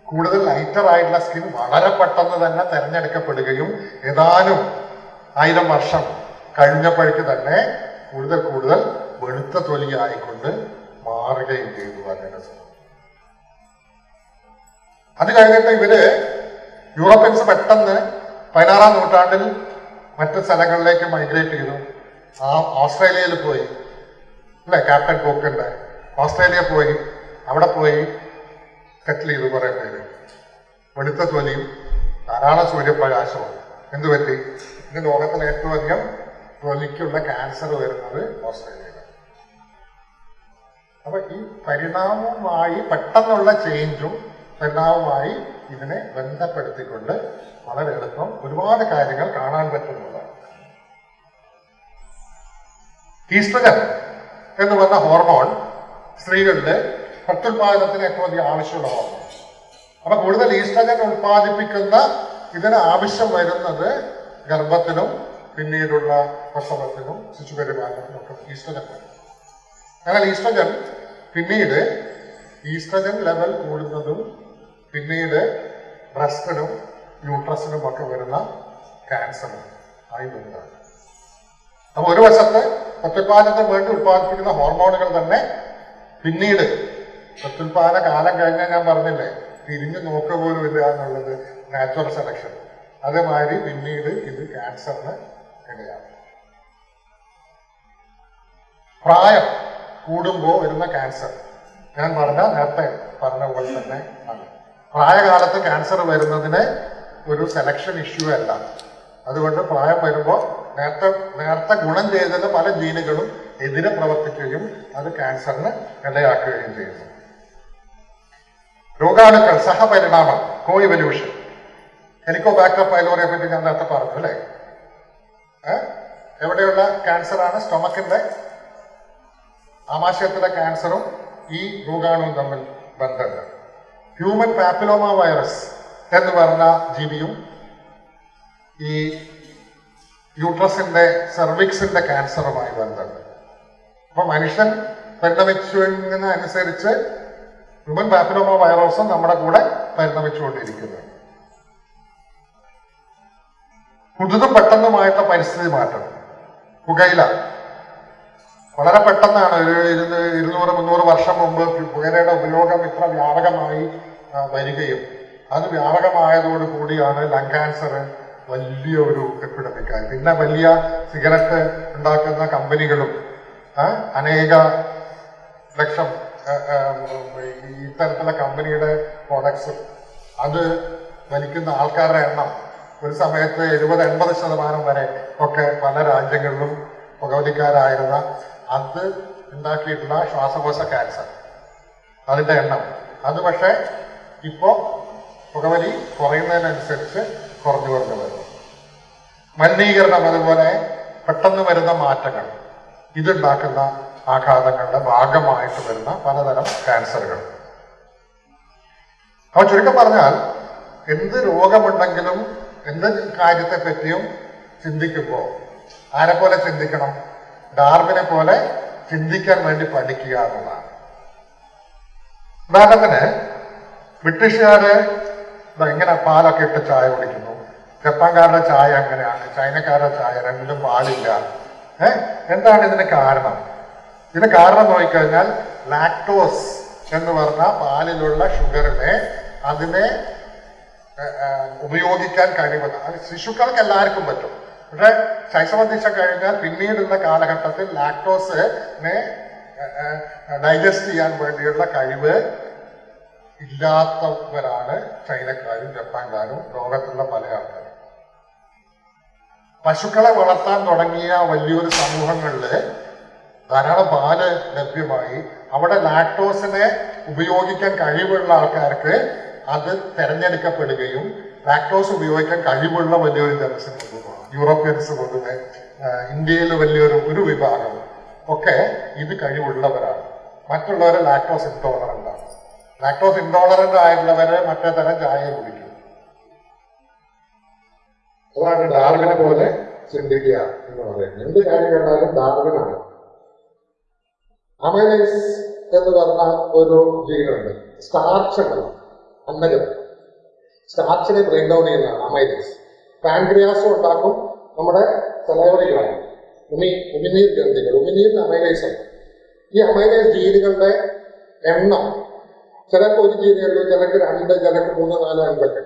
കൂടുതൽ ലൈറ്റർ ആയിട്ടുള്ള സ്കിൻ വളരെ പെട്ടെന്ന് തന്നെ തെരഞ്ഞെടുക്കപ്പെടുകയും ഏതാനും ആയിരം വർഷം കഴിഞ്ഞപ്പോഴേക്ക് തന്നെ കൂടുതൽ കൂടുതൽ വെളുത്ത തൊലിയായിക്കൊണ്ട് മാറുകയും ചെയ്തു അങ്ങനെ അത് കഴിഞ്ഞിട്ട് ഇവർ യൂറോപ്യൻസ് പെട്ടെന്ന് പതിനാറാം നൂറ്റാണ്ടിൽ മറ്റു സ്ഥലങ്ങളിലേക്ക് മൈഗ്രേറ്റ് ചെയ്തു. ആ ഓസ്ട്രേലിയയിൽ പോയി. അല്ലെ ക്യാപ്റ്റൻ കോക്കിന്റെ ഓസ്ട്രേലിയ പോയി. അവിടെ പോയി സെറ്റിൽ ചെയ്തു കുറേ പേര്. വെളുത്ത തൊലിയും ധാരാളം സൂര്യപ്രകാശവും. എന്ത് പറ്റി? ഇന്ന് ലോകത്തിൽ ഏറ്റവും അധികം തൊലിക്കുള്ള ക്യാൻസർ വരുന്നത് ഓസ്ട്രേലിയയിൽ അപ്പൊ ഈ പരിണാമവുമായി പെട്ടെന്നുള്ള ചേഞ്ചും പരിണാമവുമായി ഇതിനെ ബന്ധപ്പെടുത്തിക്കൊണ്ട് വളരെ എളുപ്പം ഒരുപാട് കാര്യങ്ങൾ കാണാൻ പറ്റുന്നതാണ്. ഈസ്ട്രജൻ എന്ന് പറഞ്ഞ ഹോർമോൺ സ്ത്രീകളുടെ പ്രത്യുൽപാദനത്തിന് ഏറ്റവും അധികം ആവശ്യമുള്ള ഹോർമോൺ അപ്പൊ കൂടുതൽ ഈസ്ട്രജൻ ഉൽപ്പാദിപ്പിക്കുന്ന ഇതിന് ആവശ്യം വരുന്നത് ഗർഭത്തിനും പിന്നീടുള്ള പ്രസവത്തിനും ശിശുപരിപാലനത്തിനും ഒക്കെ ഈസ്ട്രജൻ എന്നാൽ ഈസ്ട്രജൻ പിന്നീട് ഈസ്ട്രജൻ ലെവൽ കൂടുന്നതും പിന്നീട് ബ്രസ്റ്റിനും യൂട്രസിനും ഒക്കെ വരുന്ന ക്യാൻസറും ആയി വരുന്നതാണ് അപ്പൊ ഒരു വശത്ത് പ്രത്യുൽപാദനത്തിന് വേണ്ടി ഉത്പാദിപ്പിക്കുന്ന ഹോർമോണുകൾ തന്നെ പിന്നീട് പ്രത്യുൽപാദന കാലം കഴിഞ്ഞാൽ ഞാൻ പറഞ്ഞില്ലേ തിരിഞ്ഞു നോക്കുക പോലും ഇല്ല എന്നുള്ളത് നാച്ചുറൽ സെലക്ഷൻ അതേമാതിരി പിന്നീട് ഇത് ക്യാൻസറിന് ഇടയാണ് പ്രായം കൂടുമ്പോൾ വരുന്ന ക്യാൻസർ. ഞാൻ പറഞ്ഞ നേരത്തെ പറഞ്ഞ പോലെ തന്നെ ആണ് പ്രായകാലത്ത് ക്യാൻസർ വരുന്നതിന് ഒരു സെലക്ഷൻ ഇഷ്യൂ അല്ല. അതുകൊണ്ട് പ്രായം വരുമ്പോൾ നേരത്തെ നേരത്തെ ഗുണം ചെയ്തത് പല ജീനുകളും എതിരെ പ്രവർത്തിക്കുകയും അത് ക്യാൻസറിന് ഇടയാക്കുകയും ചെയ്യുന്നു. രോഗാണുക്കൾ സഹപരിണാമം കോ ഇവല്യൂഷൻ ഹെലിക്കോബാക്ടർ പൈലോറിയെ പറ്റി ഞാൻ നേരത്തെ പറഞ്ഞു അല്ലേ? എവിടെയുള്ള ക്യാൻസറാണ് സ്റ്റൊമക്കിന്റെ ആമാശയത്തിലെ ക്യാൻസറും ഈ രോഗാണുവും തമ്മിൽ ബന്ധമുണ്ട്. ഹ്യൂമൻ പാപ്പിലോമ വൈറസ് എന്ന് പറഞ്ഞ ജീവിയും ഈ യൂട്രസിന്റെ സെർവിക്സിന്റെ ക്യാൻസറുമായി ബന്ധമുണ്ട്. അപ്പൊ മനുഷ്യൻ പരിണമിച്ചതിനനുസരിച്ച് ഹ്യൂമൻ പാപ്പിലോമ വൈറസും നമ്മുടെ കൂടെ പരിണമിച്ചുകൊണ്ടിരിക്കുന്നു. പുതുതും പെട്ടെന്നുമായിട്ടുള്ള പരിസ്ഥിതി മാറ്റം. പുകയില. വളരെ പെട്ടെന്നാണ് ഒരു ഇരുന്ന് ഇരുന്നൂറ് മുന്നൂറ് വർഷം മുമ്പ് പുകയിലയുടെ ഉപയോഗം ഇത്ര വ്യാപകമായി വരികയും അത് വ്യാപകമായതോട് കൂടിയാണ് ലങ് ക്യാൻസർ വലിയ ഒരു എപ്പിഡമിക്കായി പിന്നെ വലിയ സിഗരറ്റ് ഉണ്ടാക്കുന്ന കമ്പനികളും അനേക ലക്ഷം ഇത്തരത്തിലുള്ള കമ്പനിയുടെ പ്രോഡക്ട്സും അത് വലിക്കുന്ന ആൾക്കാരുടെ എണ്ണം ഒരു സമയത്ത് എഴുപത് എൺപത് ശതമാനം വരെ ഒക്കെ പല രാജ്യങ്ങളിലും പുകവലിക്കാരായിരുന്ന അത് ഉണ്ടാക്കിയിട്ടുള്ള ശ്വാസകോശ ക്യാൻസർ അതിന്റെ എണ്ണം. അത് പക്ഷേ ഇപ്പോ പുകവലി കുറയുന്നതിനനുസരിച്ച് കുറഞ്ഞു കുറഞ്ഞു വരുന്നു മലിനീകരണം അതുപോലെ പെട്ടെന്ന് വരുന്ന മാറ്റങ്ങൾ. ഇതുണ്ടാക്കുന്ന ആഘാതങ്ങളുടെ ഭാഗമായിട്ട് വരുന്ന പലതരം ക്യാൻസറുകൾ അപ്പൊ ചുരുക്കം പറഞ്ഞാൽ എന്ത് രോഗമുണ്ടെങ്കിലും എന്ത് കാര്യത്തെ പറ്റിയും ചിന്തിക്കുമ്പോൾ ആരെ പോലെ ചിന്തിക്കണം? ഡാർവിനെ പോലെ ചിന്തിക്കാൻ വേണ്ടി പഠിക്കുക എന്നുള്ളതാണ്. ഉദാഹരണത്തിന് ബ്രിട്ടീഷുകാര് എങ്ങനെ പാലൊക്കെ ഇട്ട് ചായ കുടിക്കുന്നു. ജപ്പാൻകാരുടെ ചായ അങ്ങനെയാണ് ചൈനക്കാരുടെ ചായ രണ്ടിലും പാലില്ല. ഏഹ് എന്താണ് ഇതിന് കാരണം? ഇതിന് കാരണം നോക്കിക്കഴിഞ്ഞാൽ ലാക്ടോസ് എന്ന് പറഞ്ഞ പാലിലുള്ള ഷുഗറിനെ അതിനെ ഉപയോഗിക്കാൻ കഴിവുള്ള അത് ശിശുക്കൾക്ക് എല്ലാവർക്കും പറ്റും. പക്ഷെ ശൈശവദിശ കഴിഞ്ഞാൽ പിന്നീടുള്ള കാലഘട്ടത്തിൽ ലാക്ടോസിനെ ഡൈജസ്റ്റ് ചെയ്യാൻ വേണ്ടിയുള്ള കഴിവ് ഇല്ലാത്തവരാണ് ചൈനക്കാരും ജപ്പാൻകാരും ലോകത്തുള്ള പല ആൾക്കാരും. പശുക്കളെ വളർത്താൻ തുടങ്ങിയ വലിയൊരു സമൂഹങ്ങളിൽ ധാരാളം പാൽ ലഭ്യമായി. അവിടെ ലാക്ടോസിനെ ഉപയോഗിക്കാൻ കഴിവുള്ള ആൾക്കാർക്ക് അത് തെരഞ്ഞെടുക്കപ്പെടുകയും ലാക്ടോസ് ഉപയോഗിക്കാൻ കഴിവുള്ള വലിയൊരു ജനസംഖ്യ യൂറോപ്യൻസ് പൊതുവെ ഇന്ത്യയിൽ വലിയൊരു ഒരു വിഭാഗം ഒക്കെ ഇത് കഴിവുള്ളവരാണ്. മറ്റുള്ളവരെ ലാക്ടോസ് ഇൻടോളറന്റ് ആണ്. ലാക്ടോസ് ഇൻടോളറന്റ് ആയിട്ടുള്ളവരെ മറ്റേ തരം ചായ കുടിക്കും. അതാണ് ഡാർവിനെ പോലെ ചിന്തിക്കുക എന്ന് പറയുന്നത്. എന്ത് കാര്യം കണ്ടാലും ഡാർവിനാണ്. അമൈലൈസ് എന്ന് പറഞ്ഞ ഒരു ജീനുണ്ട്. സ്റ്റാർച്ച് ഉണ്ടല്ലോ സ്റ്റാർച്ചിനെ ഡൗൺ ചെയ്യുന്നതാണ് അമൈലൈസ് പാൻക്രിയാസും ഉണ്ടാക്കും നമ്മുടെ തലയോടികളാണ് ഉമി ഉമിനീർ ഗ്രന്ഥികൾ ഉമിനീരിന് അമൈലൈസ് ഈ അമൈലൈസ് ജീനുകളുടെ എണ്ണം ചിലക്ക് ഒരു ജീനുള്ളൂ ചിലക്ക് രണ്ട് ചിലക്ക് മൂന്ന് നാല് അഞ്ചൊക്കെ.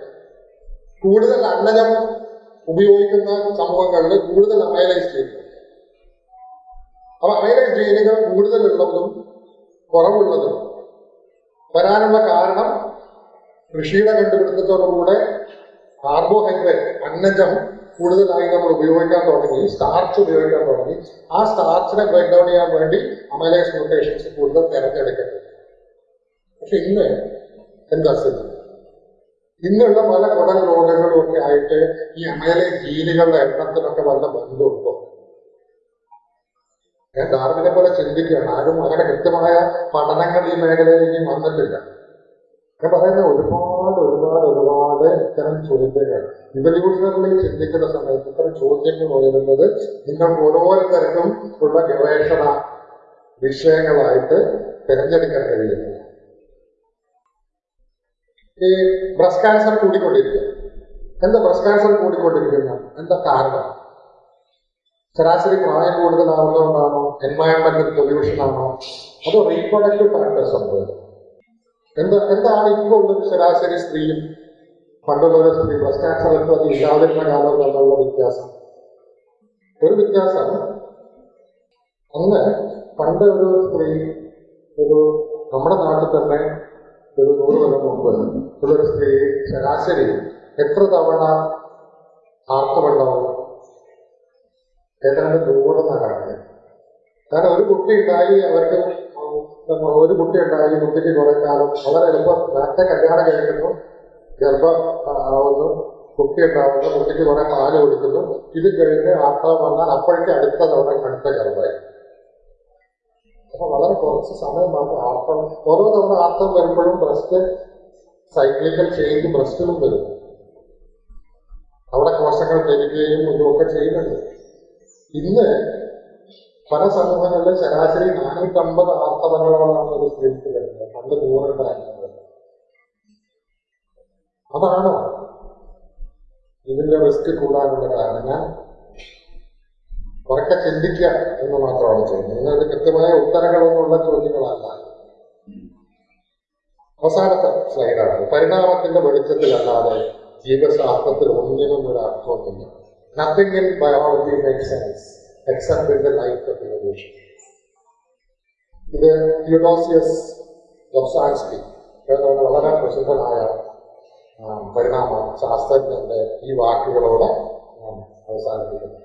കൂടുതൽ അന്നജം ഉപയോഗിക്കുന്ന സമൂഹങ്ങളിൽ കൂടുതൽ അമൈലൈസ് ജീനുകൾ അപ്പൊ അമൈലൈസ് ജീനുകൾ കൂടുതലുള്ളതും കുറവുള്ളതും വരാനുള്ള കാരണം കൃഷിയുടെ കണ്ടുപിടുത്തത്തോടുകൂടെ കാർബോഹൈഡ്രേറ്റ് അന്നജം കൂടുതലായി നമ്മൾ ഉപയോഗിക്കാൻ തുടങ്ങി. സ്റ്റാർച്ച് ഉപയോഗിക്കാൻ തുടങ്ങി. ആ സ്റ്റാർച്ചിനെ ബ്രേക്ക് ഡൗൺ ചെയ്യാൻ വേണ്ടി അമൈലേസ് മ്യൂട്ടേഷൻസ് കൂടുതൽ തിരഞ്ഞെടുക്കപ്പെട്ടു. പക്ഷെ ഇന്ന് എന്താ സ്ഥിതി? ഇന്നുള്ള പല കുടൽ രോഗങ്ങളും ഒക്കെ ആയിട്ട് ഈ അമൈലേസ് ജീനുകളുടെ എണ്ണത്തിനൊക്കെ വല്ല ബന്ധമുണ്ടോ? ഞാൻ ഡാർവിനെ പോലെ ചിന്തിക്കുകയാണ്. ആരും അങ്ങനെ കൃത്യമായ പഠനങ്ങൾ ഈ മേഖലയിൽ ഇനി വന്നിട്ടില്ല. ഞാൻ പറയുന്ന ഒരുപാട് ഒരുപാട് ഒരുപാട് ഇത്തരം ചോദ്യങ്ങൾ. ഇവല്യൂഷണറിൽ ചിന്തിക്കുന്ന സമയത്ത് ഇത്തരം ചോദ്യങ്ങൾ ഉയരുന്നത് നിങ്ങൾക്ക് ഓരോരുത്തർക്കും ഉള്ള ഗവേഷണ വിഷയങ്ങളായിട്ട് തിരഞ്ഞെടുക്കാൻ കഴിയുന്നു ഈ ബ്രസ്റ്റ് ക്യാൻസർ കൂടിക്കൊണ്ടിരിക്കുക. എന്താ ബ്രസ്റ്റ് ക്യാൻസർ കൂടിക്കൊണ്ടിരിക്കുന്ന? എന്താ കാരണം? ശരാശരി പ്രായം കൂടുതലാവുന്നതുകൊണ്ടാണോ? എൻവയോൺമെന്റൽ പൊല്യൂഷൻ ആണോ അതോ റീപ്രൊഡക്റ്റീവ് ഫാക്ടേഴ്സ് ഉണ്ടോ എന്താ എന്താണ് ഇപ്പോൾ ഉള്ളൊരു ശരാശരി സ്ത്രീയും പണ്ടുള്ളൊരു സ്ത്രീ അത് ഇല്ലാതിരുന്ന കാലം തമ്മിലുള്ള വ്യത്യാസം. ഒരു വ്യത്യാസം. അന്ന് പണ്ട് ഒരു സ്ത്രീ ഒരു നമ്മുടെ നാട്ടിൽ തന്നെ ഒരു നൂറ് കൊല്ലം മുമ്പ് ഒരു സ്ത്രീ ശരാശരി എത്ര തവണ ആർത്തവുണ്ടാവും? ഏതാണ്ട് നൂറെന്നാണ് കാണുന്നത് കാരണം ഒരു കുട്ടി ഉണ്ടായി അവർക്ക് ഒരു കുട്ടി ഉണ്ടായി കുട്ടിക്ക് കുറെ കാലം. വളരെ എളുപ്പം. നേരത്തെ കല്യാണം കഴിക്കുന്നു ഗർഭം ആവുന്നു കുട്ടി ഉണ്ടാവുന്നു കുട്ടിക്ക് കുറെ പാൽ കൊടുക്കുന്നു. ഇത് കഴിഞ്ഞ് ആർത്തവം വന്നാൽ അപ്പോഴേക്ക് അടുത്ത തവണ അടുത്ത ഗർഭമായി. അപ്പൊ വളരെ കുറച്ച് സമയം മാത്രം ആർത്തവം. ഓരോ തവണ ആർത്തവം വരുമ്പോഴും ബ്രസ്റ്റ് സൈക്ലിക്കൽ ചേഞ്ച് ബ്രസ്റ്റിലും വരും. അവിടെ കോശങ്ങൾ പെരുകുകയും ഇതുമൊക്കെ ചെയ്യുന്നുണ്ട്. ഇന്ന് പല സമൂഹങ്ങളിലും ശരാശരി നാനൂറ്റമ്പത് ആർത്തവങ്ങളോളാണ് ഒരു സ്ത്രീക്ക് വരുന്നത്. പണ്ട് നൂറുണ്ടായിരുന്നത് അതാണോ ഇതിന്റെ റിസ്ക് കൂടാനുള്ള കാരണം? ഞാൻ ഉറക്കെ ചിന്തിക്കുക എന്ന് മാത്രമാണ് ചോദ്യം നിങ്ങൾക്ക് കൃത്യമായ ഉത്തരങ്ങളൊന്നുള്ള ചോദ്യങ്ങളല്ല. അവസാനത്തെ സ്ലൈഡാണ്. പരിണാമത്തിന്റെ വെളിച്ചത്തിലല്ലാതെ ജീവശാസ്ത്രത്തിൽ ഒന്നിനും ഒരു അർത്ഥമൊന്നുമില്ല nothing in biology make sense in the life of evolution ഇത് തിയോഡോസിയസ് ഗൊസാൻസ്കി ഏതാണ് വളരെ പ്രസിദ്ധനായ പരിണാമ ശാസ്ത്രജ്ഞന്റെ ഈ വാക്കുകളോടെ ഞാൻ അവസാനിപ്പിക്കുന്നു.